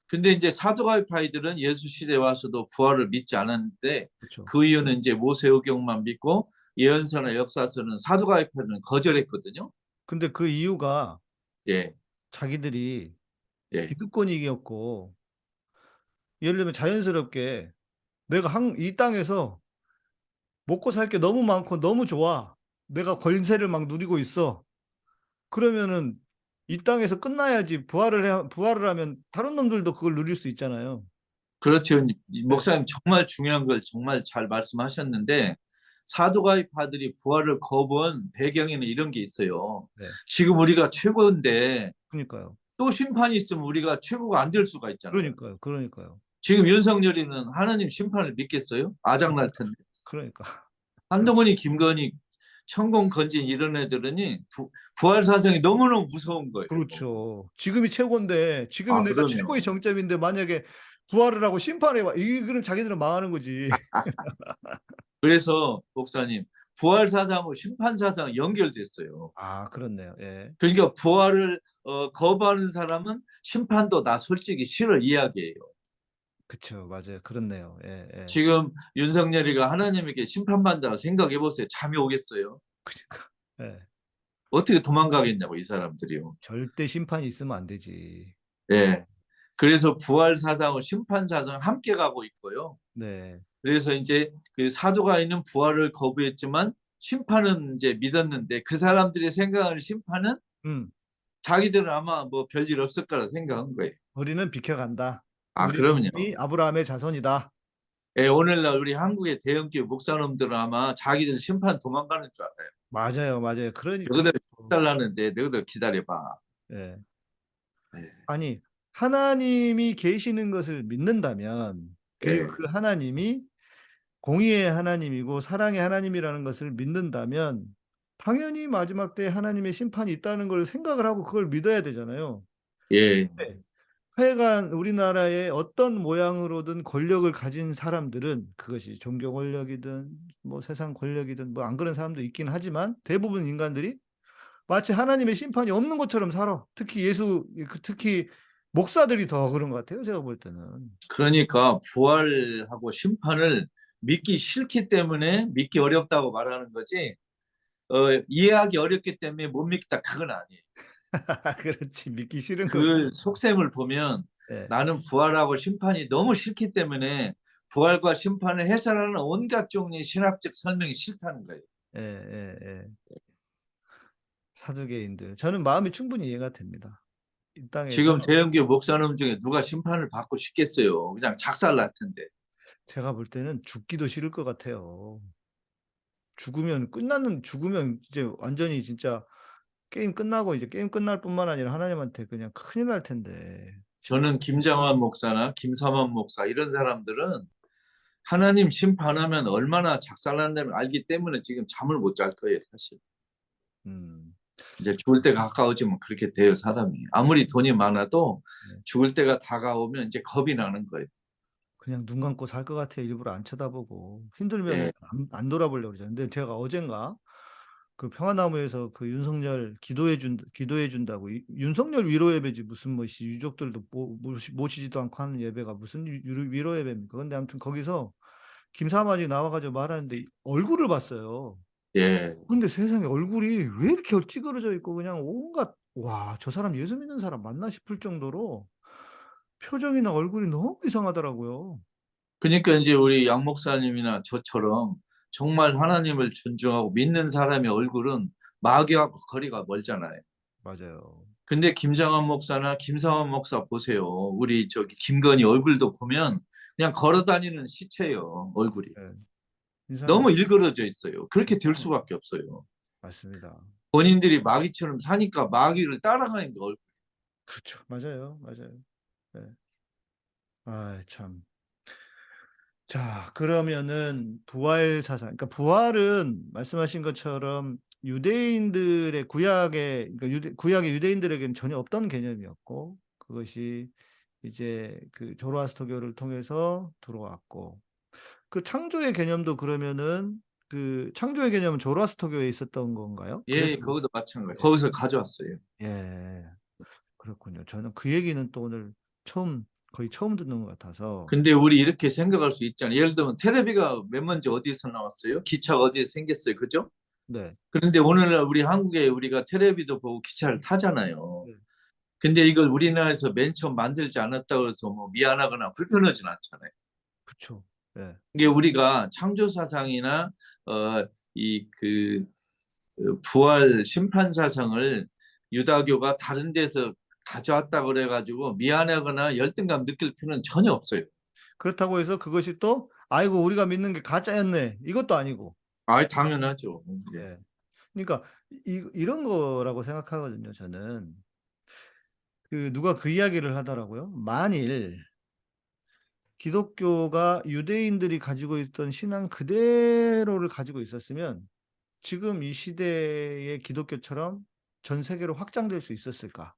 근데 이제 사두가이파이들은 예수 시대에 와서도 부활을 믿지 않았는데 그쵸. 그 이유는 이제 모세오경만 믿고 예언서나 역사서는 사두가이파이들은 거절했거든요. 근데 그 이유가 예, 자기들이 예, 기득권이었고 예를 들면 자연스럽게 내가 한, 이 땅에서 먹고 살 게 너무 많고 너무 좋아. 내가 권세를 막 누리고 있어. 그러면은 이 땅에서 끝나야지 부활을 해, 부활을 하면 다른 놈들도 그걸 누릴 수 있잖아요. 그렇죠. 목사님 정말 중요한 걸 정말 잘 말씀하셨는데 사두가이파들이 부활을 거부한 배경에는 이런 게 있어요. 네. 지금 우리가 최고인데 그러니까요. 또 심판이 있으면 우리가 최고가 안 될 수가 있잖아요. 그러니까요. 그러니까요. 지금 윤석열이는 하나님 심판을 믿겠어요? 아장날 텐데. 그러니까. 한동훈이, 김건희, 천공, 건진 이런 애들은이 부, 부활 사상이 너무너무 무서운 거예요. 그렇죠. 지금이 최고인데 지금이 아, 내가 그럼요. 최고의 정점인데 만약에 부활을 하고 심판해 봐. 이 그럼 자기들은 망하는 거지. 그래서 목사님 부활 사상하고 심판 사상 연결됐어요. 아, 그렇네요. 예. 그러니까 부활을 어, 거부하는 사람은 심판도 나 솔직히 싫어 이야기해요. 그쵸. 맞아요. 그렇네요. 예, 예. 지금 윤석열이가 하나님에게 심판받는다고 생각해 보세요. 잠이 오겠어요? 그러니까. 예. 어떻게 도망가겠냐고 이 사람들이요. 절대 심판이 있으면 안 되지. 예. 그래서 부활 사상과 심판 사상 함께 가고 있고요. 네. 그래서 이제 그 사도가 있는 부활을 거부했지만 심판은 이제 믿었는데 그 사람들이 생각하는 심판은 음. 자기들은 아마 뭐 별일 없을 거라 생각한 거예요. 우리는 비켜간다. 아, 그럼요. 이 아브라함의 자손이다. 예, 오늘날 우리 한국의 대형교회 목사님들은 아마 자기들 심판 도망가는 줄 알아요. 맞아요. 맞아요. 그러니까 너희들 달라는데 너희들 기다려봐. 예. 예. 아니, 하나님이 계시는 것을 믿는다면 그리고 예. 그 하나님이 공의의 하나님이고 사랑의 하나님이라는 것을 믿는다면 당연히 마지막 때 하나님의 심판이 있다는 걸 생각을 하고 그걸 믿어야 되잖아요. 예, 하여간 우리나라의 어떤 모양으로든 권력을 가진 사람들은 그것이 종교 권력이든 뭐 세상 권력이든 뭐 안 그런 사람도 있긴 하지만 대부분 인간들이 마치 하나님의 심판이 없는 것처럼 살아. 특히 예수 그 특히 목사들이 더 그런 것 같아요. 제가 볼 때는. 그러니까 부활하고 심판을 믿기 싫기 때문에 믿기 어렵다고 말하는 거지. 어, 이해하기 어렵기 때문에 못 믿겠다 그건 아니에요. 그렇지 믿기 싫은 거. 그 속셈을 보면 예. 나는 부활하고 심판이 너무 싫기 때문에 부활과 심판을 해설하는 온갖 종류의 신학적 설명이 싫다는 거예요. 예, 예, 예. 사두개인들. 저는 마음이 충분히 이해가 됩니다. 이 땅에서 지금 대형교 목사님 중에 누가 심판을 받고 싶겠어요. 그냥 작살 날 텐데. 제가 볼 때는 죽기도 싫을 것 같아요. 죽으면 끝나는 죽으면 이제 완전히 진짜 게임 끝나고 이제 게임 끝날 뿐만 아니라 하나님한테 그냥 큰일 날 텐데. 저는 김장환 목사나 김삼환 목사 이런 사람들은 하나님 심판하면 얼마나 작살난다는 걸 알기 때문에 지금 잠을 못 잘 거예요, 사실. 음. 이제 죽을 때가 가까워지면 그렇게 돼요, 사람이. 아무리 돈이 많아도 네. 죽을 때가 다가오면 이제 겁이 나는 거예요. 그냥 눈 감고 살 것 같아요. 일부러 안 쳐다보고 힘들면 네. 안, 안 돌아보려고 그러죠. 근데 제가 어젠가 그 평화나무에서 그 윤석열 기도해 준 기도해 준다고 이- 윤석열 위로 예배지 무슨 뭐 씨, 유족들도 모, 모시, 모시지도 않고 하는 예배가 무슨 위로 예배입니까? 근데 아무튼 거기서 김사만이 나와가지고 말하는데 얼굴을 봤어요. 예. 근데 세상에 얼굴이 왜 이렇게 찌그러져 있고 그냥 온갖 와 저 사람 예수 믿는 사람 맞나 싶을 정도로 표정이나 얼굴이 너무 이상하더라고요. 그러니까 이제 우리 양 목사님이나 저처럼 정말 하나님을 존중하고 믿는 사람의 얼굴은 마귀하고 거리가 멀잖아요. 맞아요. 근데 김장환 목사나 김상환 목사 보세요. 우리 저기 김건희 얼굴도 보면 그냥 걸어 다니는 시체예요, 얼굴이. 인상이 너무 일그러져 있어요. 그렇게 될 수밖에 없어요. 맞습니다. 본인들이 마귀처럼 사니까 마귀를 따라가는 게 얼굴. 그렇죠. 맞아요. 맞아요. 네. 아, 참. 자, 그러면은 부활 사상. 그러니까 부활은 말씀하신 것처럼 유대인들의 구약의 그러니까 유대, 구약의 유대인들에게는 전혀 없던 개념이었고 그것이 이제 그 조로아스터교를 통해서 들어왔고 그 창조의 개념도 그러면은 그 창조의 개념은 조로아스터교에 있었던 건가요? 예, 거기도 마찬가지. 거기서 가져왔어요. 예. 그렇군요. 저는 그 얘기는 또 오늘 처음 거의 처음 듣는 것 같아서 근데 우리 이렇게 생각할 수 있잖아요. 예를 들면 테레비가 맨 먼저 어디서 나왔어요? 기차가 어디서 생겼어요? 그죠? 네. 그런데 오늘날 우리 한국에 우리가 테레비도 보고 기차를 타잖아요. 네. 근데 이걸 우리나라에서 맨 처음 만들지 않았다고 해서 뭐 미안하거나 불편하진 않잖아요. 그쵸. 예. 이게 우리가 창조 사상이나 어, 이그 부활 심판 사상을 유다교가 다른 데서 가져왔다 그래가지고 미안하거나 열등감 느낄 필요는 전혀 없어요. 그렇다고 해서 그것이 또 아이고 우리가 믿는 게 가짜였네. 이것도 아니고. 아, 당연하죠. 예. 예. 그러니까 이, 이런 거라고 생각하거든요. 저는 그 누가 그 이야기를 하더라고요. 만일 기독교가 유대인들이 가지고 있던 신앙 그대로를 가지고 있었으면 지금 이 시대의 기독교처럼 전 세계로 확장될 수 있었을까?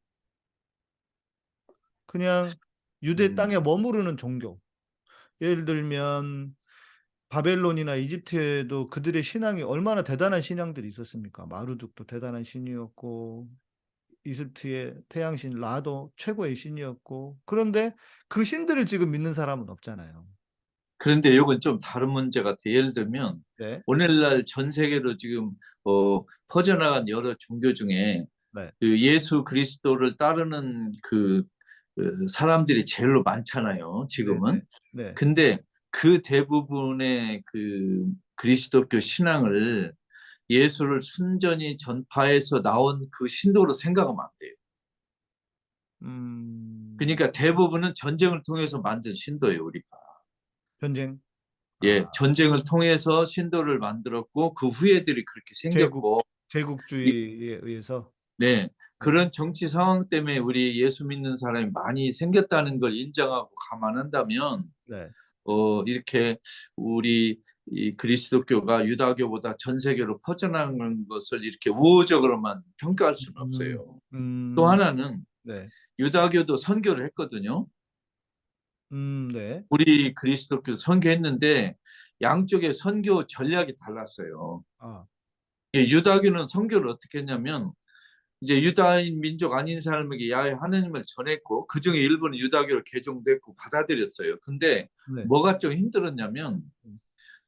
그냥 유대 음. 땅에 머무르는 종교. 예를 들면 바벨론이나 이집트에도 그들의 신앙이 얼마나 대단한 신앙들이 있었습니까? 마루둑도 대단한 신이었고 이집트의 태양신 라도 최고의 신이었고 그런데 그 신들을 지금 믿는 사람은 없잖아요. 그런데 이건 좀 다른 문제 같아요. 예를 들면 네. 오늘날 전 세계로 지금 어, 퍼져나간 여러 종교 중에 네. 그 예수 그리스도를 따르는 그, 그 사람들이 제일로 많잖아요. 지금은. 네. 근데 그 대부분의 그 그리스도교 신앙을 예수를 순전히 전파해서 나온 그 신도로 생각하면 안 돼요. 음, 그러니까 대부분은 전쟁을 통해서 만든 신도예요, 우리가. 전쟁. 예, 아, 전쟁을 통해서 신도를 만들었고 그 후예들이 그렇게 생겼고, 제국주의에 의해서 네, 그런 정치 상황 때문에 우리 예수 믿는 사람이 많이 생겼다는 걸 인정하고 감안한다면, 네. 어, 이렇게 우리 이 그리스도교가 유다교보다 전 세계로 퍼져나간 것을 이렇게 우호적으로만 평가할 수는 음, 없어요. 음, 또 하나는 네. 유다교도 선교를 했거든요. 음, 네. 우리 그리스도교 선교했는데 양쪽의 선교 전략이 달랐어요. 아, 예, 유다교는 선교를 어떻게 했냐면 이제 유다인 민족 아닌 사람에게 야외 하나님을 전했고 그 중에 일부는 유다교를 개종됐고 받아들였어요. 근데 네. 뭐가 좀 힘들었냐면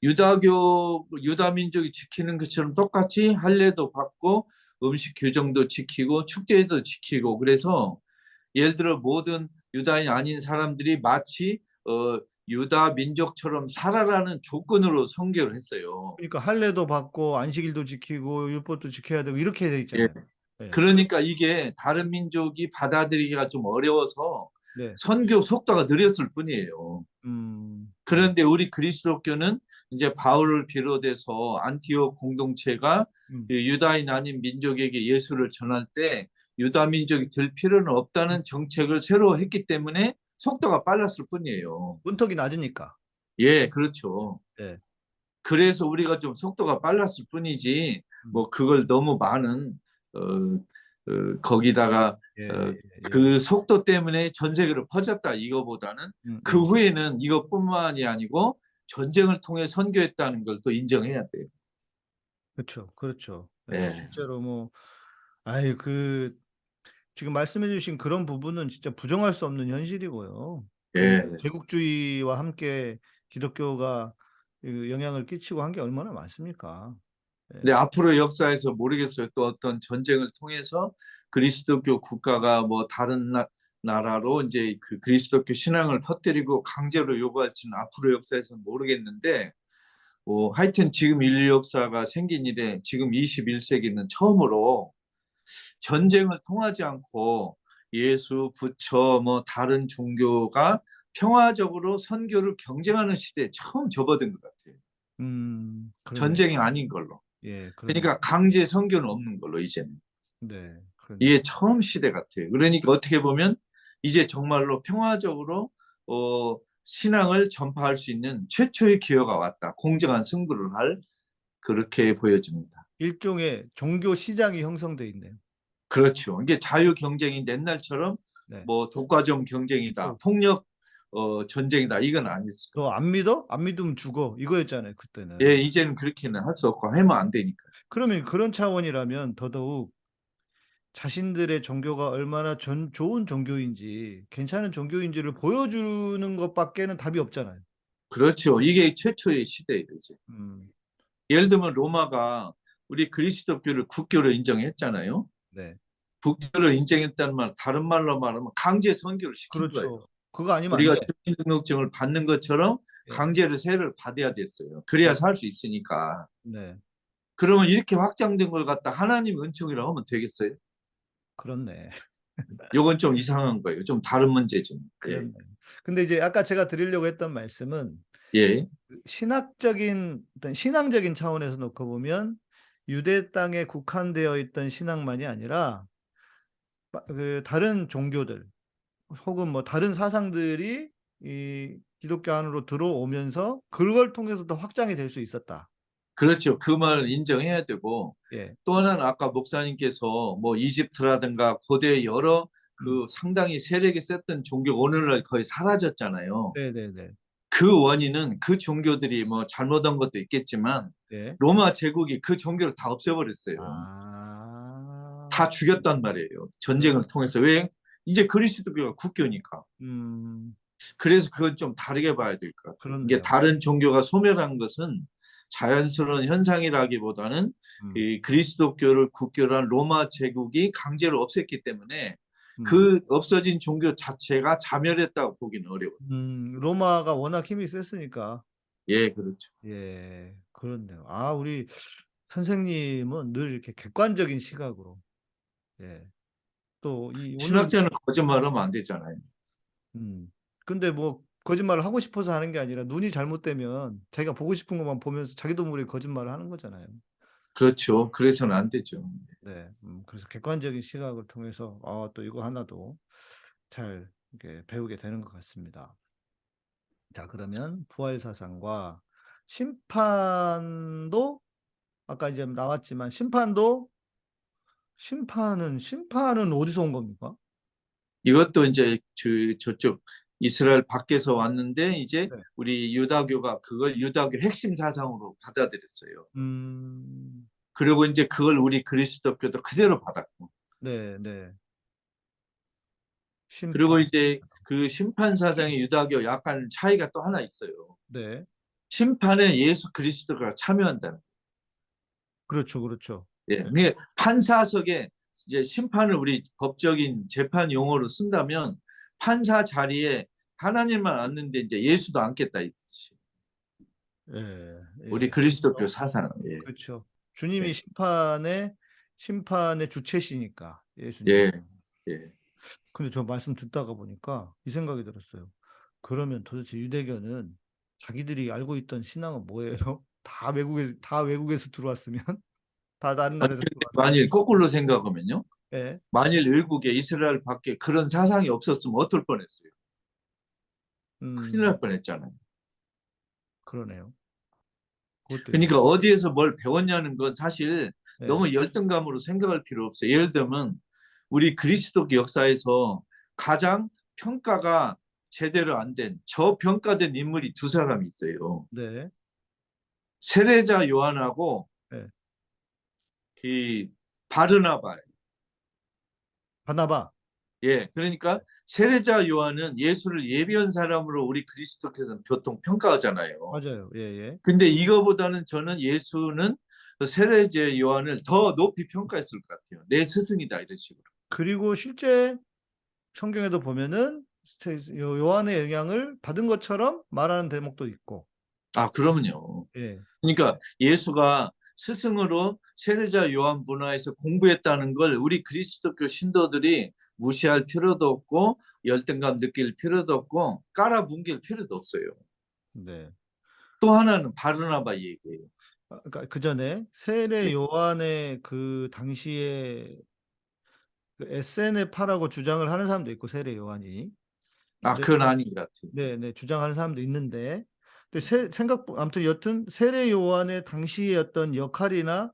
유다교 유다 민족이 지키는 것처럼 똑같이 할례도 받고 음식 규정도 지키고 축제도 지키고 그래서 예를 들어 모든 유다인 아닌 사람들이 마치 어, 유다 민족처럼 살아라는 조건으로 선교를 했어요. 그러니까 할례도 받고 안식일도 지키고 율법도 지켜야 되고 이렇게 돼 예. 있잖아요. 네. 그러니까 이게 다른 민족이 받아들이기가 좀 어려워서 네. 선교 속도가 느렸을 뿐이에요. 음. 그런데 우리 그리스도교는 이제 바울을 비롯해서 안티옥 공동체가 음. 그 유다인 아닌 민족에게 예수를 전할 때 유다 민족이 될 필요는 없다는 정책을 새로 했기 때문에 속도가 빨랐을 뿐이에요. 문턱이 낮으니까. 예, 그렇죠. 네. 그래서 우리가 좀 속도가 빨랐을 뿐이지 뭐 그걸 너무 많은 거기다가 예, 어, 예, 예. 그 속도 때문에 전 세계로 퍼졌다 이거보다는 음, 그 음. 후에는 이것뿐만이 아니고 전쟁을 통해 선교했다는 걸 또 인정해야 돼요. 그렇죠, 그렇죠. 네, 네. 실제로 뭐, 아이 그 지금 말씀해주신 그런 부분은 진짜 부정할 수 없는 현실이고요. 예. 제국주의와 함께 기독교가 그 영향을 끼치고 한 게 얼마나 많습니까? 근데 앞으로 역사에서 모르겠어요. 또 어떤 전쟁을 통해서 그리스도교 국가가 뭐 다른 나, 나라로 이제 그 그리스도교 신앙을 퍼뜨리고 강제로 요구할지는 앞으로 역사에서는 모르겠는데 뭐 하여튼 지금 인류 역사가 생긴 이래 지금 21세기는 처음으로 전쟁을 통하지 않고 예수, 부처, 뭐 다른 종교가 평화적으로 선교를 경쟁하는 시대에 처음 접어든 것 같아요. 음. 전쟁이 아닌 걸로. 예, 그러네. 그러니까 강제 선교는 없는 걸로 이제는. 네, 그러네. 이게 처음 시대 같아요. 그러니까 어떻게 보면 이제 정말로 평화적으로 어, 신앙을 전파할 수 있는 최초의 기회가 왔다. 공정한 승부를 할 그렇게 보여집니다. 일종의 종교 시장이 형성돼 있네요. 그렇죠. 이게 자유 경쟁이 옛날처럼 네. 뭐 독과점 경쟁이다, 어. 폭력 어, 전쟁이다 이건 아니었어요. 너안 믿어? 안 믿으면 죽어. 이거였잖아요, 그때는. 예, 이제는 그렇게는 할 수 없고 하면 안 되니까. 그러면 그런 차원이라면 더더욱 자신들의 종교가 얼마나 전, 좋은 종교인지, 괜찮은 종교인지를 보여주는 것밖에는 답이 없잖아요. 그렇죠. 이게 최초의 시대예요, 이제. 음, 예를 들면 로마가 우리 그리스도교를 국교로 인정했잖아요. 네. 국교를 인정했다는 말, 다른 말로 말하면 강제 선교를 시킨 거예요. 그거 아니면 안 우리가 돼. 주민등록증을 받는 것처럼 예. 강제로 세를 받아야 됐어요. 그래야 살 수 있으니까. 네. 그러면 이렇게 확장된 걸 갖다 하나님 은총이라고 하면 되겠어요? 그렇네. 이건 좀 이상한 거예요. 좀 다른 문제죠. 예. 근데 이제 아까 제가 드리려고 했던 말씀은 예. 신학적인 어떤 신앙적인 차원에서 놓고 보면 유대 땅에 국한되어 있던 신앙만이 아니라 마- 그 다른 종교들 혹은 뭐 다른 사상들이 이 기독교 안으로 들어오면서 그걸 통해서 더 확장이 될 수 있었다. 그렇죠. 그 말을 인정해야 되고 예. 또 하나는 아까 목사님께서 뭐 이집트라든가 고대 여러 그 음. 상당히 세력이 셌던 종교 오늘날 거의 사라졌잖아요. 네네네. 그 원인은 그 종교들이 뭐 잘못한 것도 있겠지만 네. 로마 제국이 그 종교를 다 없애버렸어요. 아. 다 죽였단 말이에요. 전쟁을 통해서 왜? 이제 그리스도교가 국교니까. 음. 그래서 그건 좀 다르게 봐야 될 것 같아요. 이게 다른 종교가 소멸한 것은 자연스러운 현상이라기보다는 음. 이 그리스도교를 국교란 로마 제국이 강제로 없앴기 때문에 음. 그 없어진 종교 자체가 자멸했다고 보기는 어려워요. 음, 로마가 워낙 힘이 셌으니까. 예, 그렇죠. 예, 그렇네요. 아, 우리 선생님은 늘 이렇게 객관적인 시각으로. 예. 또이 오늘 신학자는 거짓말하면 안 되잖아요. 음. 근데 뭐 거짓말을 하고 싶어서 하는 게 아니라 눈이 잘못되면 자기가 보고 싶은 것만 보면서 자기도 모르게 거짓말을 하는 거잖아요. 그렇죠. 그래서는 안 되죠. 네. 음, 그래서 객관적인 시각을 통해서 아, 또 이거 하나도 잘 이렇게 배우게 되는 것 같습니다. 자, 그러면 부활 사상과 심판도 아까 이제 나왔지만 심판도 심판은 심판은 어디서 온 겁니까? 이것도 이제 저, 저쪽 이스라엘 밖에서 왔는데 이제 네. 우리 유다교가 그걸 유다교 핵심 사상으로 받아들였어요. 음, 그리고 이제 그걸 우리 그리스도교도 그대로 받았고 네, 네. 그리고 심판. 이제 그 심판 사상의 유다교 약간 차이가 또 하나 있어요. 네. 심판에 예수 그리스도가 참여한다는. 그렇죠, 그렇죠. 예, 그게 판사석에 이제 심판을 우리 법적인 재판 용어로 쓴다면 판사 자리에 하나님만 앉는데 이제 예수도 앉겠다 이 뜻이. 예, 우리 예. 그리스도교 사상. 예. 그렇죠. 주님이 네. 심판에 심판의 주체시니까 예수님. 예, 예. 근데 저 말씀 듣다가 보니까 이 생각이 들었어요. 그러면 도대체 유대교는 자기들이 알고 있던 신앙은 뭐예요? 다 외국에 다 외국에서 들어왔으면 다 다른 나라에서 만일, 거꾸로 생각하면요. 예. 만일 외국에 이스라엘 밖에 그런 사상이 없었으면 어떨 뻔했어요. 음, 큰일 날 뻔했잖아요. 그러네요. 그러니까 어디에서 뭘 배웠냐는 건 사실 예. 너무 열등감으로 생각할 필요 없어요. 예를 들면 우리 그리스도교 역사에서 가장 평가가 제대로 안 된 저평가된 인물이 두 사람이 있어요. 네. 세례자 요한하고 네. 그 바르나바. 바나바. 예, 그러니까 세례자 요한은 예수를 예비한 사람으로 우리 그리스도께서는 보통 평가하잖아요. 맞아요. 예, 예. 근데 이거보다는 저는 예수는 그 세례자 요한을 더 높이 평가했을 것 같아요. 내 스승이다 이런 식으로. 그리고 실제 성경에도 보면은 요- 요한의 영향을 받은 것처럼 말하는 대목도 있고. 아, 그러면요. 예. 그러니까 예수가 스승으로 세례자 요한 문화에서 공부했다는 걸 우리 그리스도교 신도들이 무시할 필요도 없고 열등감 느낄 필요도 없고 깔아뭉갤 필요도 없어요. 네. 또 하나는 바르나바 얘기예요. 아, 그러니까 그 전에 세례 네. 요한의 그 당시에 그 SNF파라고 주장을 하는 사람도 있고 세례 요한이 아, 네. 그건 아닌 것 같아요. 네, 네, 주장하는 사람도 있는데 근데 세, 생각 아무튼 여튼 세례 요한의 당시의 어떤 역할이나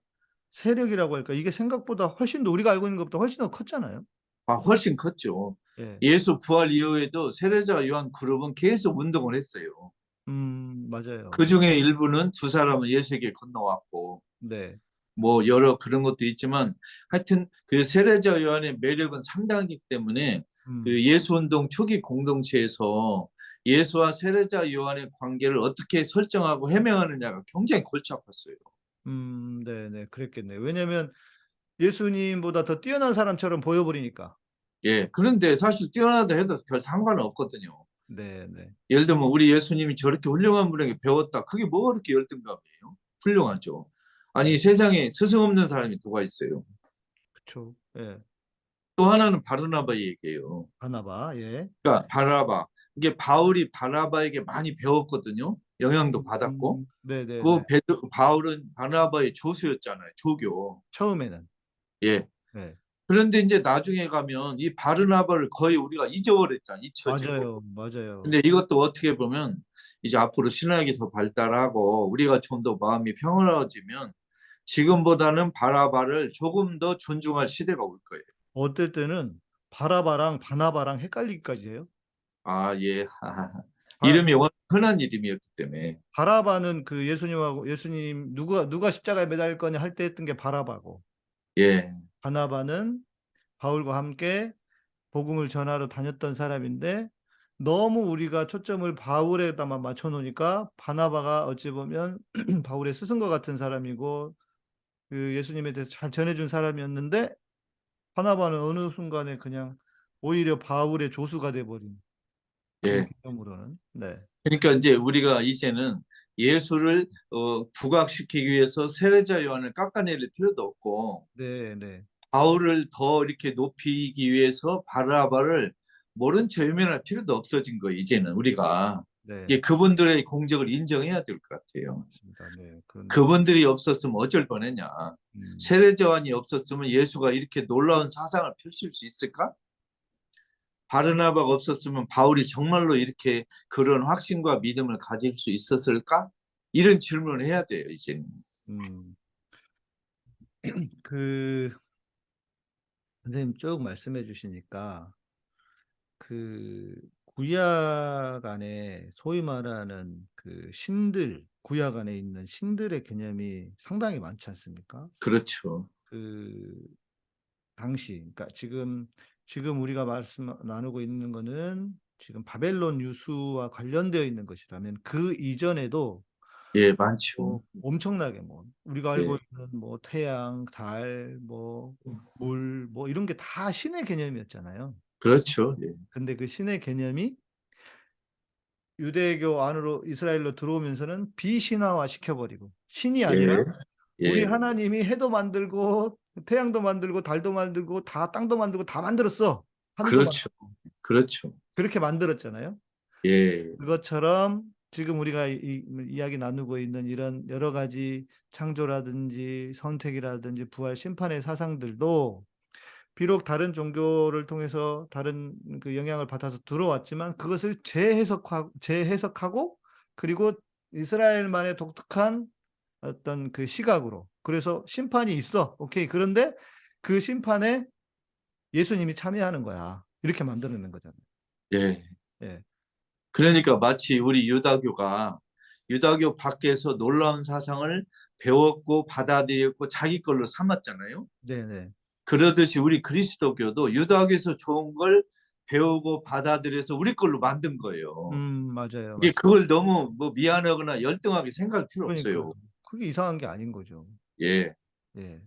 세력이라고 할까 이게 생각보다 훨씬 더 우리가 알고 있는 것보다 훨씬 더 컸잖아요. 아, 훨씬 컸죠. 예. 예수 부활 이후에도 세례자 요한 그룹은 계속 운동을 했어요. 음, 맞아요. 그 중에 일부는 두 사람은 예수에게 건너왔고 네. 뭐 여러 그런 것도 있지만 하여튼 그 세례자 요한의 매력은 상당하기 때문에 음, 그 예수 운동 초기 공동체에서 예수와 세례자 요한의 관계를 어떻게 설정하고 해명하느냐가 굉장히 골치 아팠어요. 음, 네, 네, 그랬겠네요. 왜냐면 예수님보다 더 뛰어난 사람처럼 보여버리니까. 예. 그런데 사실 뛰어나다 해도 별 상관은 없거든요. 네, 네. 예를 들면 우리 예수님이 저렇게 훌륭한 분에게 배웠다. 그게 뭐가 그렇게 열등감이에요? 훌륭하죠. 아니 세상에 스승 없는 사람이 누가 있어요? 그쵸. 예. 또 하나는 바르나바 얘기예요. 바나바, 예. 그러니까 바라바 이게 바울이 바나바에게 많이 배웠거든요. 영향도 받았고 음, 네, 네, 그 네. 베드- 바울은 바나바의 조수였잖아요. 조교. 처음에는. 예. 네. 그런데 이제 나중에 가면 이 바르나바를 거의 우리가 잊어버렸잖아요. 잊혀지고. 맞아요, 맞아요. 근데 이것도 어떻게 보면 이제 앞으로 신학이 더 발달하고 우리가 좀 더 마음이 평화로워지면 지금보다는 바라바를 조금 더 존중할 시대가 올 거예요. 어떨 때는 바라바랑 바나바랑 헷갈리기까지 해요. 아, 예. 아. 이름이 워낙 흔한 이름이었기 때문에. 바라바는 그 예수님하고 예수님 누가 누가 십자가에 매달릴 거냐 할 때 했던 게 바라바고 예. 바나바는 바울과 함께 복음을 전하러 다녔던 사람인데 너무 우리가 초점을 바울에다만 맞춰 놓으니까 바나바가 어찌 보면 바울의 스승과 같은 사람이고 그 예수님에 대해서 잘 전해준 사람이었는데 바나바는 어느 순간에 그냥 오히려 바울의 조수가 돼버린 예. 개념으로는 네. 그러니까 이제 우리가 이제는 예수를 어, 부각시키기 위해서 세례자 요한을 깎아내릴 필요도 없고 네, 네. 바울을 더 이렇게 높이기 위해서 바라바를 모른 체 외면할 필요도 없어진 거예요. 이제는 우리가 네. 이게 그분들의 공적을 인정해야 될 것 같아요. 네. 그런 그분들이 없었으면 어쩔 뻔했냐. 음. 세례자 요한이 없었으면 예수가 이렇게 놀라운 사상을 펼칠 수 있을까? 바르나바가 없었으면 바울이 정말로 이렇게 그런 확신과 믿음을 가질 수 있었을까? 이런 질문을 해야 돼요, 이제는. 음. 그 선생님 쭉 말씀해 주시니까 그 구약 안에 소위 말하는 그 신들 구약 안에 있는 신들의 개념이 상당히 많지 않습니까? 그렇죠. 그 당시 그러니까 지금 지금 우리가 말씀 나누고 있는 거는 지금 바벨론 유수와 관련되어 있는 것이라면 그 이전에도 예, 많죠. 뭐 엄청나게 뭐 우리가 알고 네. 있는 뭐 태양, 달, 뭐 물, 뭐 이런 게 다 신의 개념이었잖아요. 그렇죠. 예. 근데 그 신의 개념이 유대교 안으로 이스라엘로 들어오면서는 비신화화 시켜버리고 신이 아니라 예. 우리 예. 하나님이 해도 만들고 태양도 만들고 달도 만들고 다 땅도 만들고 다 만들었어. 그렇죠. 그렇죠. 그렇게 만들었잖아요. 예. 그것처럼 지금 우리가 이, 이, 야기 나누고 있는 이런 여러 가지 창조라든지 선택이라든지 부활 심판의 사상들도 비록 다른 종교를 통해서 다른 그 영향을 받아서 들어왔지만 그것을 재해석하고, 재해석하고 그리고 이스라엘만의 독특한 어떤 그 시각으로 그래서 심판이 있어 오케이 그런데 그 심판에 예수님이 참여하는 거야 이렇게 만들어낸 거잖아요. 예. 예. 그러니까 마치 우리 유다교가 유다교 밖에서 놀라운 사상을 배웠고 받아들였고 자기 걸로 삼았잖아요. 네네. 그러듯이 우리 그리스도교도 유다교에서 좋은 걸 배우고 받아들여서 우리 걸로 만든 거예요. 음 맞아요. 이게 그걸 너무 뭐 미안하거나 열등하게 생각할 필요 없어요. 그러니까요. 그게 이상한 게 아닌 거죠. 예. 예.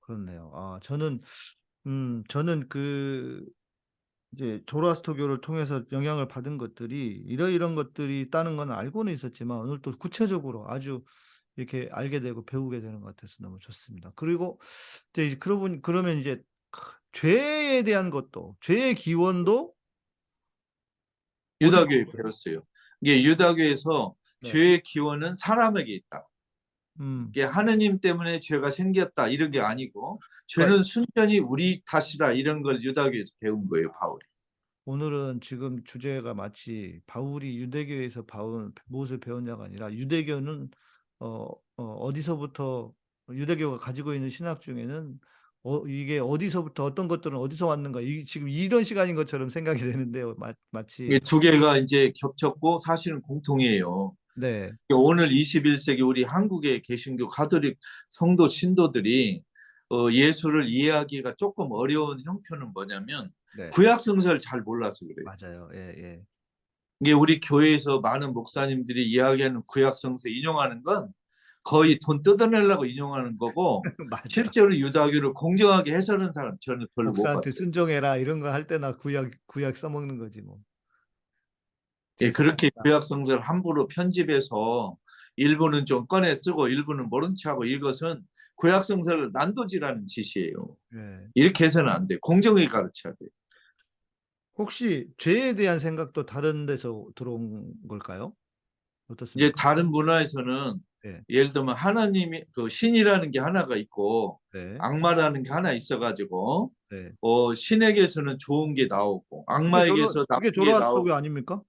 그렇네요. 아, 저는, 음, 저는 그, 이제 조라스터교를 통해서 영향을 받은 것들이 이러이런 것들이 있다는 건 알고는 있었지만 오늘 또 구체적으로 아주 이렇게 알게 되고 배우게 되는 것 같아서 너무 좋습니다. 그리고 이제 그러고 보니 그러면 이제 죄에 대한 것도 죄의 기원도 유다교에 배웠어요. 이게 유다교에서 네. 죄의 기원은 사람에게 있다. 음, 이게 하느님 때문에 죄가 생겼다 이런 게 아니고 죄는 순전히 우리 탓이다 이런 걸 유다교에서 배운 거예요 바울이. 오늘은 지금 주제가 마치 바울이 유대교에서 바울 무엇을 배웠냐가 아니라 유대교는 어, 어, 디서부터 유대교가 가지고 있는 신학 중에는 어, 이게 어디서부터 어떤 것들은 어디서 왔는가 이, 지금 이런 시간인 것처럼 생각이 되는데요. 마, 마치 두 개가 이제 겹쳤고 사실은 공통이에요. 네, 오늘 21세기 우리 한국의 개신교 가톨릭 성도 신도들이 어, 예수를 이해하기가 조금 어려운 형편은 뭐냐면 네. 구약 성서를 잘 몰라서 그래요. 맞아요. 예, 예. 이게 우리 교회에서 많은 목사님들이 이야기하는 구약 성서 인용하는 건 거의 돈 뜯어내려고 인용하는 거고. 실제로 유다교를 공정하게 해설하는 사람 저는 별로 못 목사한테 봤어요. 순종해라 이런 거 할 때나 구약 구약 써먹는 거지 뭐. 예, 그렇게 죄송합니다. 구약 성서를 함부로 편집해서 일부는 좀 꺼내 쓰고 일부는 모른 척하고 이것은 구약 성서를 난도질하는 짓이에요. 예. 이렇게 해서는 안 돼. 공정하게 가르쳐야 돼. 혹시 죄에 대한 생각도 다른 데서 들어온 걸까요? 이제 어떻습니까? 다른 문화에서는 네. 예를 들면 하나님이 그 신이라는 게 하나가 있고 네, 악마라는 게 하나 있어가지고 네. 어 신에게서는 좋은 게 나오고 악마에게서 나쁜 게 나오고 아닙니까?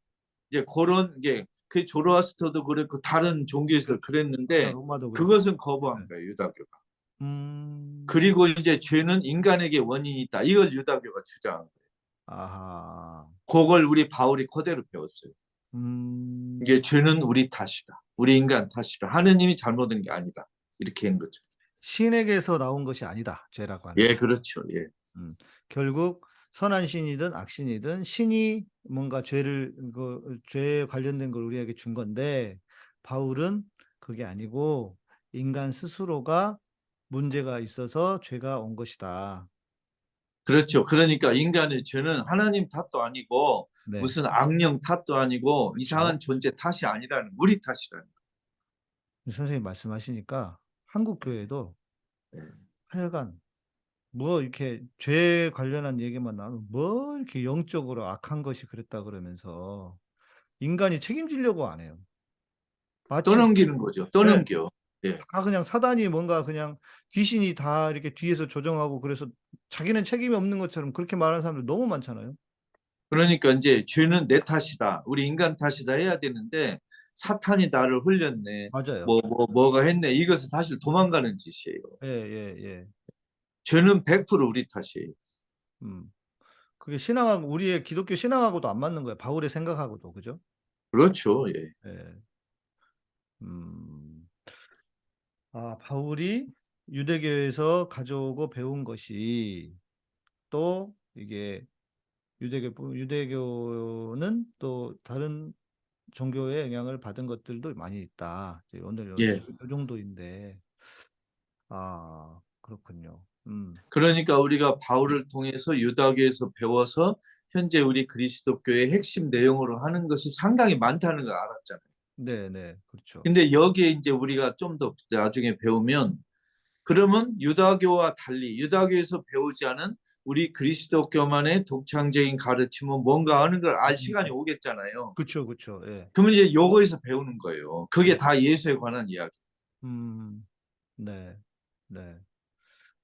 이제 그런 게 그 조로아스터도 그렇고 다른 종교에서 그랬는데 그렇고. 그것은 거부한 네. 거예요 유다교가. 음. 그리고 이제 죄는 인간에게 원인이 있다. 이걸 유다교가 주장한 거예요. 아하. 그걸 우리 바울이 그대로 배웠어요. 음. 이게 죄는 우리 탓이다. 우리 인간 탓이다. 하느님이 잘못한 게 아니다. 이렇게 한 거죠. 신에게서 나온 것이 아니다. 죄라고 하는. 예, 그렇죠. 예. 결국 선한 신이든 악신이든 신이 뭔가 죄를 그 죄에 관련된 걸 우리에게 준 건데 바울은 그게 아니고 인간 스스로가 문제가 있어서 죄가 온 것이다. 그렇죠. 그러니까 인간의 죄는 하나님 탓도 아니고 네. 무슨 악령 탓도 아니고 그렇죠. 이상한 존재 탓이 아니라는 우리 탓이라는 거예요. 선생님 말씀하시니까 한국 교회도 네. 하여간 뭐 이렇게 죄 관련한 얘기만 나오면 뭐 이렇게 영적으로 악한 것이 그랬다 그러면서 인간이 책임지려고 안 해요. 떠넘기는 거죠. 네. 떠넘겨. 다 그냥 사단이 뭔가 그냥 귀신이 다 이렇게 뒤에서 조정하고 그래서 자기는 책임이 없는 것처럼 그렇게 말하는 사람들 너무 많잖아요. 그러니까 이제 죄는 내 탓이다. 우리 인간 탓이다 해야 되는데 사탄이 나를 흘렸네. 맞아요. 뭐, 뭐, 뭐가 했네. 이것은 사실 도망가는 짓이에요. 예, 예, 예. 죄는 100% 우리 탓이에요. 음. 그게 신앙하고 우리의 기독교 신앙하고도 안 맞는 거예요. 바울의 생각하고도 그죠? 그렇죠. 예. 예. 음. 아, 바울이 유대교에서 가져오고 배운 것이 또 이게 유대교 유대교는 또 다른 종교의 영향을 받은 것들도 많이 있다. 이제 오늘 요, 예. 요 정도인데 아, 그렇군요. 음. 그러니까 우리가 바울을 통해서 유다교에서 배워서 현재 우리 그리스도교의 핵심 내용으로 하는 것이 상당히 많다는 걸 알았잖아요. 네, 네. 그렇죠. 근데 여기에 이제 우리가 좀 더 나중에 배우면 그러면 유다교와 달리 유다교에서 배우지 않은 우리 그리스도교만의 독창적인 가르침은 뭔가 하는 걸 알 시간이 오겠잖아요. 그쵸, 그쵸. 예. 그러면 이제 요거에서 배우는 거예요. 그게 다 예수에 관한 이야기. 음, 네, 네.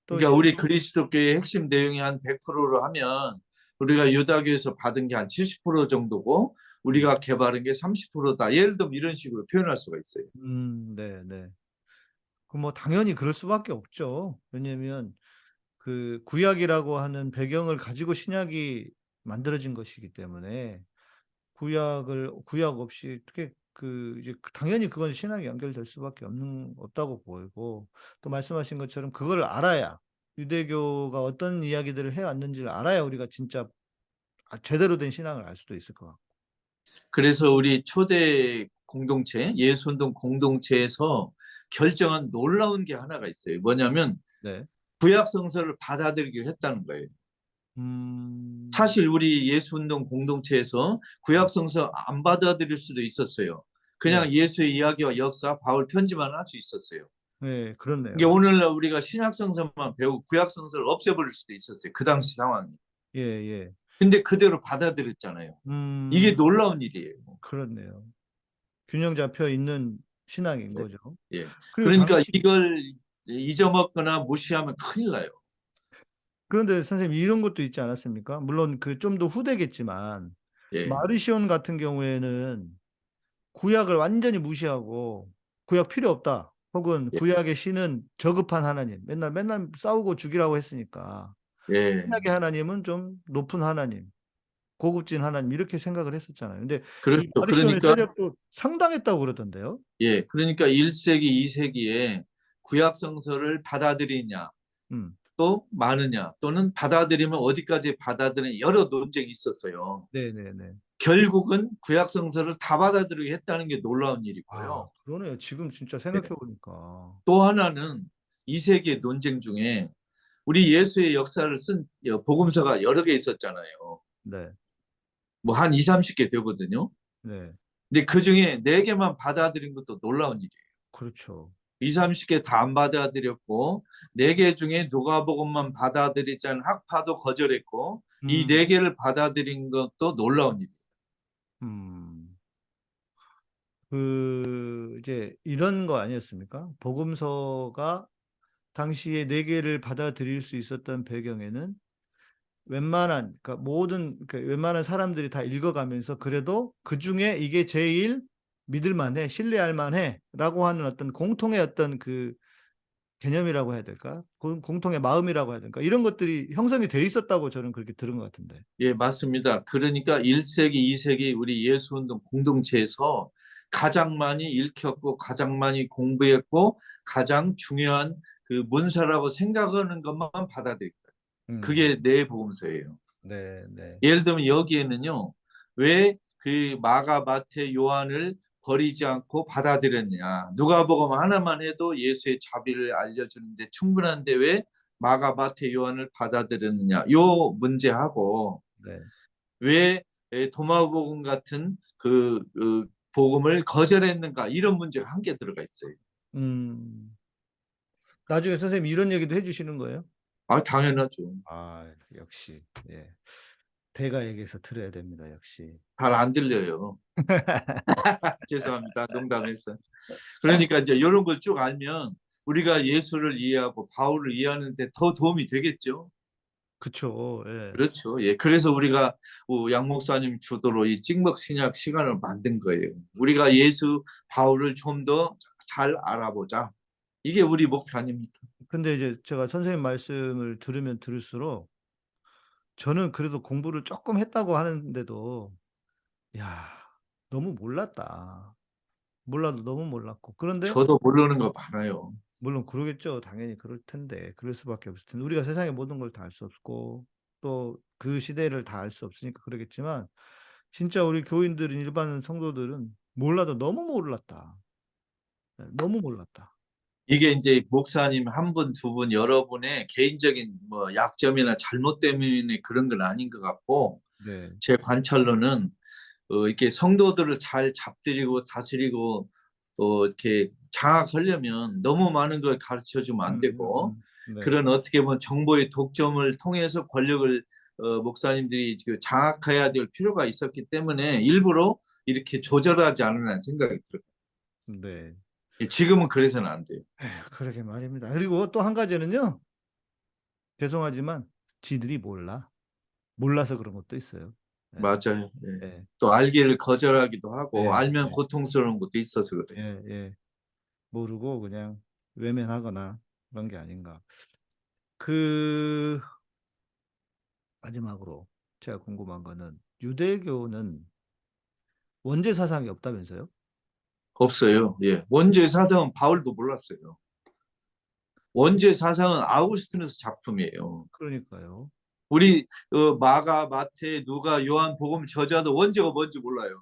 또 그러니까 시- 우리 그리스도교의 핵심 내용이 한 100%로 하면 우리가 유다교에서 받은 게 한 70% 정도고 우리가 개발한 게 30%다. 예를 들면 이런 식으로 표현할 수가 있어요. 음, 네, 네. 그뭐 당연히 그럴 수밖에 없죠. 왜냐면 그 구약이라고 하는 배경을 가지고 신약이 만들어진 것이기 때문에 구약을 구약 없이 어떻게 그 이제 그 당연히 그건 신학이 연결될 수밖에 없는 없다고 보이고 또 말씀하신 것처럼 그걸 알아야 유대교가 어떤 이야기들을 해왔는지를 알아야 우리가 진짜 아, 제대로 된 신앙을 알 수도 있을 것 같고. 그래서 우리 초대 공동체, 예수운동 공동체에서 결정한 놀라운 게 하나가 있어요. 뭐냐면 네. 구약 성서를 받아들이기로 했다는 거예요. 음. 사실 우리 예수운동 공동체에서 구약 성서 안 받아들일 수도 있었어요. 그냥 예수의 이야기와 역사, 바울 편지만 할 수 있었어요. 네, 그렇네요. 이게 오늘날 우리가 신약 성서만 배우고 구약 성서를 없애버릴 수도 있었어요. 그 당시 상황이. 예, 예. 근데 그대로 받아들였잖아요. 음. 이게 놀라운 일이에요. 그렇네요. 균형 잡혀 있는 신앙인 네. 거죠. 예. 그러니까 당시- 이걸 잊어먹거나 무시하면 큰일 나요. 그런데 선생님 이런 것도 있지 않았습니까? 물론 그 좀 더 후대겠지만 예. 마르시온 같은 경우에는 구약을 완전히 무시하고 구약 필요 없다. 혹은 예. 구약의 신은 저급한 하나님. 맨날 맨날 싸우고 죽이라고 했으니까 예. 신약의 하나님은 좀 높은 하나님, 고급진 하나님 이렇게 생각을 했었잖아요. 근데 이 그렇죠. 그러니까 세력도 상당했다고 그러던데요. 예. 그러니까 1세기, 2세기에 구약 성서를 받아들이냐 음. 또 많으냐 또는 받아들이면 어디까지 받아들이냐 여러 논쟁이 있었어요. 네, 네, 네. 결국은 구약 성서를 다 받아들이게 했다는 게 놀라운 아, 일이고요. 그러네요. 지금 진짜 생각해 보니까. 또 하나는 2세기의 논쟁 중에 우리 예수의 역사를 쓴 복음서가 여러 개 있었잖아요. 네. 뭐 한 2, 30개 되거든요. 네. 근데 그 중에 4개만 받아들인 것도 놀라운 일이에요. 그렇죠. 2, 30개 다 안 받아들였고 4개 중에 누가복음만 받아들이지 않은 학파도 거절했고 이 음. 4개를 받아들인 것도 놀라운 일이에요. 음. 그 이제 이런 거 아니었습니까? 복음서가 당시에 네 개를 받아들일 수 있었던 배경에는 웬만한 그러니까 모든 그 웬만한 사람들이 다 읽어가면서 그래도 그 중에 이게 제일 믿을 만해, 신뢰할 만해라고 하는 어떤 공통의 어떤 그 개념이라고 해야 될까? 공- 공통의 마음이라고 해야 될까? 이런 것들이 형성이 돼 있었다고 저는 그렇게 들은 것 같은데. 예, 맞습니다. 그러니까 1세기, 2세기 우리 예수운동 공동체에서 가장 많이 읽혔고 가장 많이 공부했고 가장 중요한 그 문서라고 생각하는 것만 받아들일 거예요. 음. 그게 내 복음서예요. 네, 네. 예를 들면 여기에는요. 왜 그 마가, 마태, 요한을 버리지 않고 받아들였냐. 누가복음 하나만 해도 예수의 자비를 알려주는데 충분한데 왜 마가, 마태, 요한을 받아들였느냐. 요 문제하고 네. 왜 에, 도마복음 같은 그, 그 복음을 거절했는가 이런 문제가 한 개 들어가 있어요. 음. 나중에 선생님 이런 얘기도 해주시는 거예요? 아 당연하죠. 아, 역시. 예. 대가에게서 들어야 됩니다, 역시. 잘 안 들려요. 죄송합니다. 농담했어요. 그러니까 이제 이런 걸 쭉 알면 우리가 예수를 이해하고 바울을 이해하는데 더 도움이 되겠죠. 그쵸. 예. 그렇죠. 예. 그래서 우리가 어, 양 목사님 주도로 이 찍먹 신약 시간을 만든 거예요. 우리가 예수 바울을 좀 더 잘 알아보자. 이게 우리 목표 아닙니까? 근데 이제 제가 선생님 말씀을 들으면 들을수록 저는 그래도 공부를 조금 했다고 하는데도 야, 너무 몰랐다. 몰라도 너무 몰랐고. 그런데 저도 모르는 거 많아요. 물론 그러겠죠. 당연히 그럴 텐데. 그럴 수밖에 없을 텐데. 우리가 세상의 모든 걸 다 알 수 없고 또 그 시대를 다 알 수 없으니까 그러겠지만 진짜 우리 교인들은 일반 성도들은 몰라도 너무 몰랐다. 네, 너무 몰랐다. 이게 이제 목사님 한 분, 두 분, 여러분의 개인적인 뭐 약점이나 잘못 때문에 그런 건 아닌 것 같고 네. 제 관찰로는 어, 이렇게 성도들을 잘 잡들이고 다스리고 어, 이렇게 장악하려면 너무 많은 걸 가르쳐 주면 안 되고 음, 음, 네. 그런 어떻게 보면 정보의 독점을 통해서 권력을 어, 목사님들이 장악해야 될 필요가 있었기 때문에 일부러 이렇게 조절하지 않으라는 생각이 들어요. 네. 예, 지금은 그래서는 안 돼요. 에휴, 그러게 말입니다. 그리고 또 한 가지는요. 죄송하지만 지들이 몰라. 몰라서 그런 것도 있어요. 네. 맞아요. 예. 예, 또 알기를 거절하기도 하고 네, 알면 네. 고통스러운 것도 있어서 그래요. 예, 예. 모르고 그냥 외면하거나 그런 게 아닌가. 그 마지막으로 제가 궁금한 거는 유대교는 원죄 사상이 없다면서요? 없어요. 예. 원죄 사상은 바울도 몰랐어요. 원죄 사상은 아우구스티누스 작품이에요. 그러니까요. 우리 어, 마가, 마태, 누가, 요한, 복음 저자도 원죄가 뭔지 몰라요.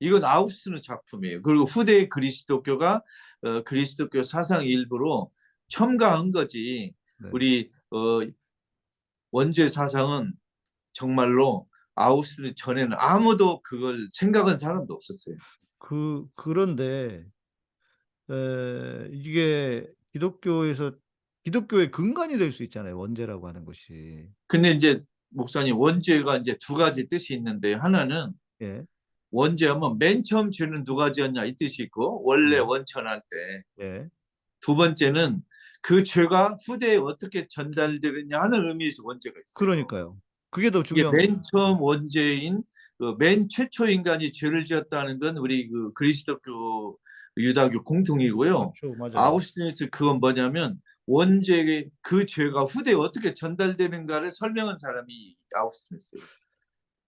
이건 아우구스티누스 작품이에요. 그리고 후대 그리스도교가 어, 그리스도교 사상 일부로 첨가한 거지. 네. 우리 어, 원죄 사상은 정말로 아우구스티누스 전에는 아무도 그걸 생각한 사람도 없었어요. 그 그런데 에, 이게 기독교에서 기독교의 근간이 될 수 있잖아요. 원죄라고 하는 것이. 근데 이제 목사님 원죄가 이제 두 가지 뜻이 있는데 하나는 예, 원죄하면 맨 처음 죄는 누가 지었냐 이 뜻이 있고 원래 네. 원천할 때두 예. 번째는 그 죄가 후대에 어떻게 전달되느냐 하는 의미에서 원죄가 있어요. 그러니까요. 그게 더 중요한 맨. 처음 원죄인 그 맨 최초 인간이 죄를 지었다는 건 우리 그 그리스도교 유다교 공통이고요. 그렇죠. 아우스티누스 그건 뭐냐면 원죄의 그 죄가 후대에 어떻게 전달되는가를 설명한 사람이 아우스티누스예요.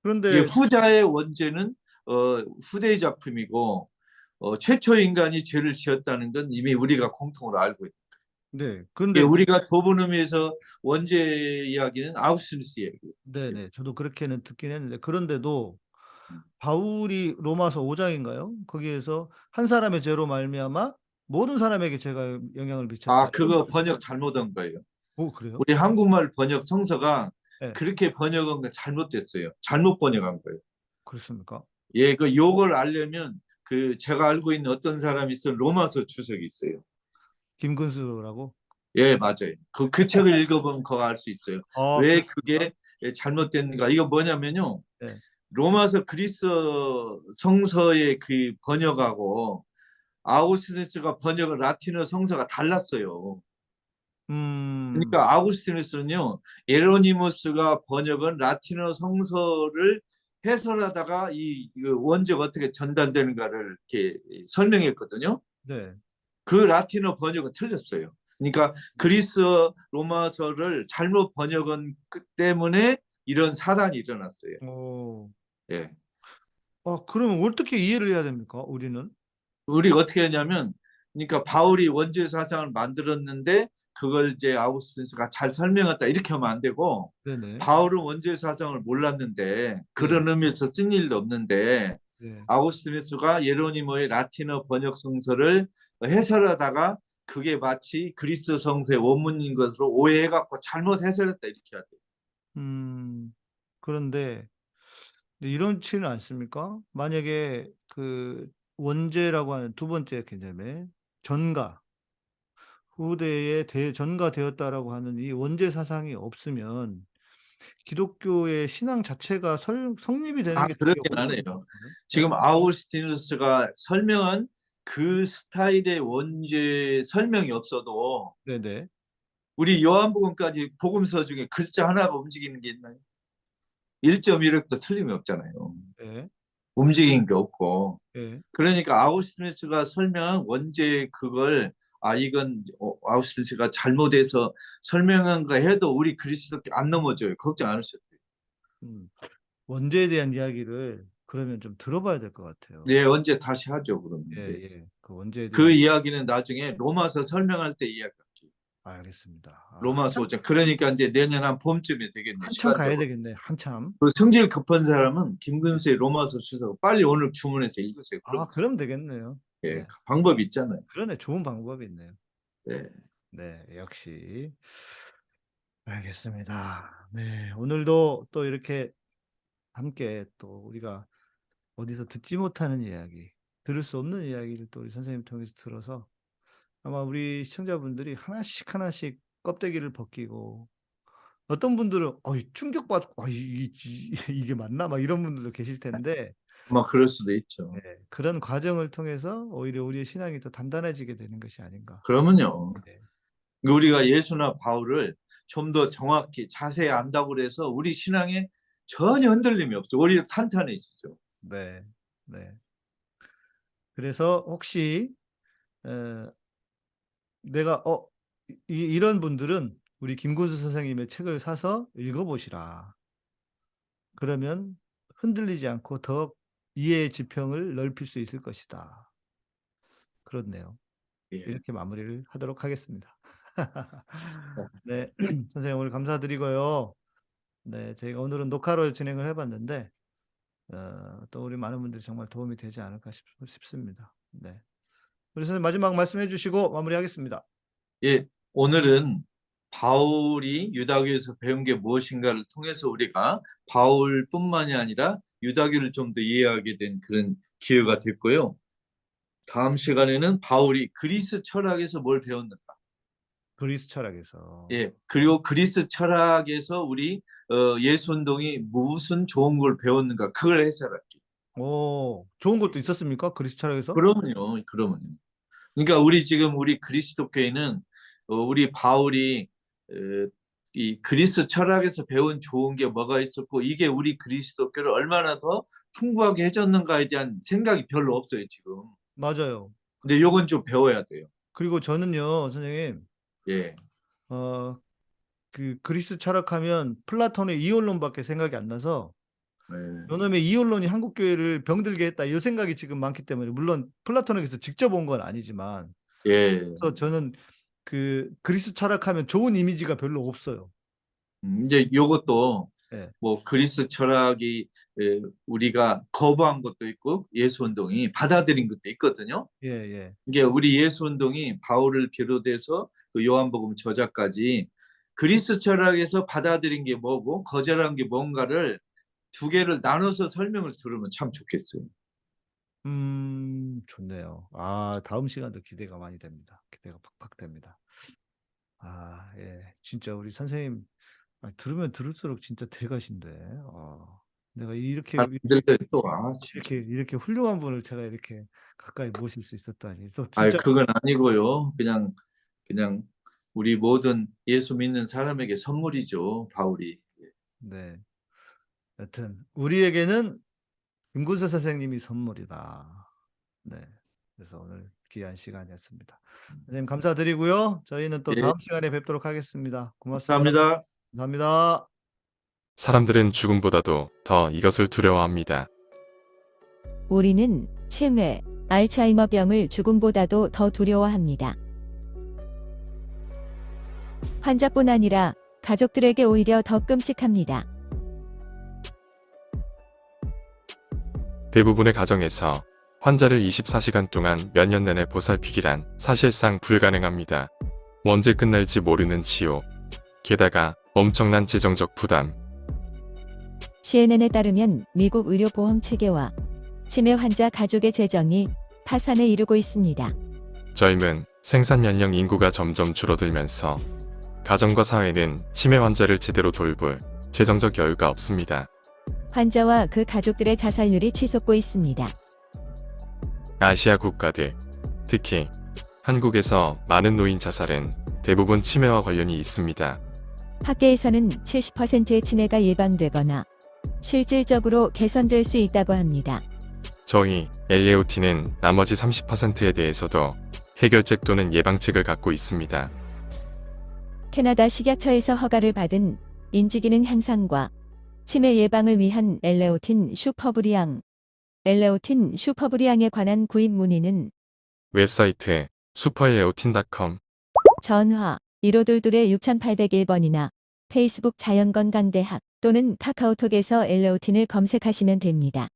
그런데 후자의 원죄는 어, 후대의 작품이고 어, 최초 인간이 죄를 지었다는 건 이미 우리가 공통으로 알고 있다. 네, 근데 예, 우리가 좁은 의미에서 원죄 이야기는 아우스티누스 이야기. 네, 네, 저도 그렇게는 듣긴 했는데 그런데도 음. 바울이 로마서 5장인가요? 거기에서 한 사람의 죄로 말미암아 모든 사람에게 죄가 영향을 미쳤다. 아 그거 번역 잘못한 거예요. 오, 그래요? 우리 한국말 번역 성서가 네. 그렇게 번역한 거 잘못됐어요. 잘못 번역한 거예요. 그렇습니까? 예, 그 요걸 알려면 그 제가 알고 있는 어떤 사람이 있어 로마서 주석이 있어요. 김근수라고? 예, 맞아요. 그, 그 책을 읽어보면 그거 알 수 있어요. 아, 왜? 그게 예, 잘못됐는가? 이거 뭐냐면요. 네. 로마서 그리스 성서의 그 번역하고 아우구스티누스가 번역한 라틴어 성서가 달랐어요. 음, 그러니까 아우구스티누스는요. 에로니무스가 번역한 라틴어 성서를 해설하다가 이, 이 원죄가 어떻게 전달되는가를 이렇게 설명했거든요. 네, 그 라틴어 번역은 틀렸어요. 그러니까 그리스 로마서를 잘못 번역한 그 때문에 이런 사단이 일어났어요. 오, 예. 아, 그러면 어떻게 이해를 해야 됩니까? 우리는? 우리가 어떻게 하냐면, 그러니까 바울이 원죄 사상을 만들었는데 그걸 이제 아우구스티누스가 잘 설명했다 이렇게 하면 안 되고 네네. 바울은 원죄 사상을 몰랐는데 그런 의미에서 쓴 일도 없는데 네. 아우구스티누스가 예로니모의 라틴어 번역 성서를 해설하다가 그게 마치 그리스 성서의 원문인 것으로 오해해갖고 잘못 해설했다 이렇게 해야 돼요. 음, 그런데 이런치는 않습니까? 만약에 그 원죄라고 하는 두 번째 개념에 전가, 후대에 대, 전가되었다라고 하는 이 원죄 사상이 없으면 기독교의 신앙 자체가 설, 성립이 되는 아, 게 그렇긴 하네요. 지금 아우구스티누스가 설명한 그 스타일의 원죄 설명이 없어도 네네. 우리 요한복음까지 복음서 중에 글자 하나가 움직이는 게 있나요? 1.1획도 틀림이 없잖아요. 네. 움직이는 게 없고. 네. 그러니까 아우스티누스가 설명한 원죄 그걸 아 이건 어, 아우스티누스가 잘못해서 설명한 거 해도 우리 그리스도께 안 넘어져요. 걱정 안 하셔도 돼요. 음. 원죄에 대한 이야기를 그러면 좀 들어봐야 될 것 같아요. 네, 언제 다시 하죠, 그러면. 예, 예. 그 원죄에 그 이야기는 나중에 로마서 설명할 때 이야기할게요. 알겠습니다. 아, 로마서 5장. 그러니까 이제 내년 한 봄쯤에 되겠네. 한참 가야 시간적으로. 되겠네. 한참. 그 성질 급한 사람은 김근수의 로마서 주석 빨리 오늘 주문해서 읽으세요. 그럼 아, 그럼 되겠네요. 예, 네. 방법이 있잖아요. 그러네. 좋은 방법이 있네요. 네. 네, 역시. 알겠습니다. 네, 오늘도 또 이렇게 함께 또 우리가 어디서 듣지 못하는 이야기 들을 수 없는 이야기를 또 우리 선생님 통해서 들어서 아마 우리 시청자분들이 하나씩 하나씩 껍데기를 벗기고 어떤 분들은 어, 충격받고 아, 이, 이, 이게 맞나 막 이런 분들도 계실 텐데 막 그럴 수도 있죠. 네, 그런 과정을 통해서 오히려 우리의 신앙이 더 단단해지게 되는 것이 아닌가. 그러면요. 네. 우리가 예수나 바울을 좀 더 정확히 자세히 안다고 그래서 우리 신앙에 전혀 흔들림이 없죠. 오히려 탄탄해지죠. 네, 네. 그래서 혹시 에, 내가 어 이, 이런 분들은 우리 김군수 선생님의 책을 사서 읽어보시라. 그러면 흔들리지 않고 더 이해의 지평을 넓힐 수 있을 것이다. 그렇네요. 예. 이렇게 마무리를 하도록 하겠습니다. 네, 선생님 오늘 감사드리고요. 네, 저희가 오늘은 녹화로 진행을 해봤는데 어, 또 우리 많은 분들이 정말 도움이 되지 않을까 싶, 싶습니다. 네, 선생님 마지막 말씀해 주시고 마무리하겠습니다. 예, 오늘은 바울이 유다교에서 배운 게 무엇인가를 통해서 우리가 바울뿐만이 아니라 유다교를 좀 더 이해하게 된 그런 기회가 됐고요. 다음 시간에는 바울이 그리스 철학에서 뭘 배웠는가? 그리스 철학에서 예, 그리고 그리스 철학에서 우리 어, 예수 운동이 무슨 좋은 걸 배웠는가? 그걸 해설할게요. 오, 좋은 것도 있었습니까? 그리스 철학에서? 그러면요, 그러면요. 그러니까 우리 지금 우리 그리스도교회는 어, 우리 바울이 어, 이 그리스 철학에서 배운 좋은 게 뭐가 있었고 이게 우리 그리스도교를 얼마나 더 풍부하게 해줬는가에 대한 생각이 별로 없어요 지금. 맞아요. 근데 요건 좀 배워야 돼요. 그리고 저는요, 선생님, 예, 어, 그 그리스 철학하면 플라톤의 이원론밖에 생각이 안 나서 예. 요놈의 이원론이 한국 교회를 병들게 했다 이 생각이 지금 많기 때문에 물론 플라톤에게서 직접 온 건 아니지만 예. 그래서 저는 그 그리스 철학하면 좋은 이미지가 별로 없어요. 음, 이제 요것도 예. 뭐 그리스 철학이 에, 우리가 거부한 것도 있고 예수 운동이 받아들인 것도 있거든요. 예, 예. 이게 우리 예수 운동이 바울을 비롯해서 그 요한복음 저자까지 그리스 철학에서 받아들인 게 뭐고 거절한 게 뭔가를 두 개를 나눠서 설명을 들으면 참 좋겠어요. 음, 좋네요. 아, 다음 시간도 기대가 많이 됩니다. 기대가 팍팍 됩니다. 아, 예. 진짜 우리 선생님 아, 들으면 들을수록 진짜 대가신데. 아, 내가 이렇게 잘 들려요 또. 아. 이렇게 이렇게 훌륭한 분을 제가 이렇게 가까이 모실 수 있었다니. 또 진짜 그건 아니고요. 그냥 그냥 우리 모든 예수 믿는 사람에게 선물이죠. 바울이. 네. 여튼 우리에게는 김구수 선생님이 선물이다. 네. 그래서 오늘 귀한 시간이었습니다. 선생님 감사드리고요. 저희는 또 예. 다음 시간에 뵙도록 하겠습니다. 고맙습니다. 감사합니다. 감사합니다. 사람들은 죽음보다도 더 이것을 두려워합니다. 우리는 치매, 알츠하이머병을 죽음보다도 더 두려워합니다. 환자뿐 아니라 가족들에게 오히려 더 끔찍합니다. 대부분의 가정에서 환자를 24시간 동안 몇 년 내내 보살피기란 사실상 불가능합니다. 언제 끝날지 모르는 치욕. 게다가 엄청난 재정적 부담. CNN에 따르면 미국 의료보험 체계와 치매 환자 가족의 재정이 파산에 이르고 있습니다. 젊은 생산 연령 인구가 점점 줄어들면서 가정과 사회는 치매 환자를 제대로 돌볼 재정적 여유가 없습니다. 환자와 그 가족들의 자살률이 치솟고 있습니다. 아시아 국가들, 특히 한국에서 많은 노인 자살은 대부분 치매와 관련이 있습니다. 학계에서는 70%의 치매가 예방되거나 실질적으로 개선될 수 있다고 합니다. 저희 LAOT는 나머지 30%에 대해서도 해결책 또는 예방책을 갖고 있습니다. 캐나다 식약처에서 허가를 받은 인지기능 향상과 치매 예방을 위한 엘레오틴 슈퍼브리앙, 엘레오틴 슈퍼브리앙에 관한 구입 문의는 웹사이트 슈퍼LAOTIN.com 전화 1522-6801번이나 페이스북 자연건강대학 또는 카카오톡에서 엘레오틴을 검색하시면 됩니다.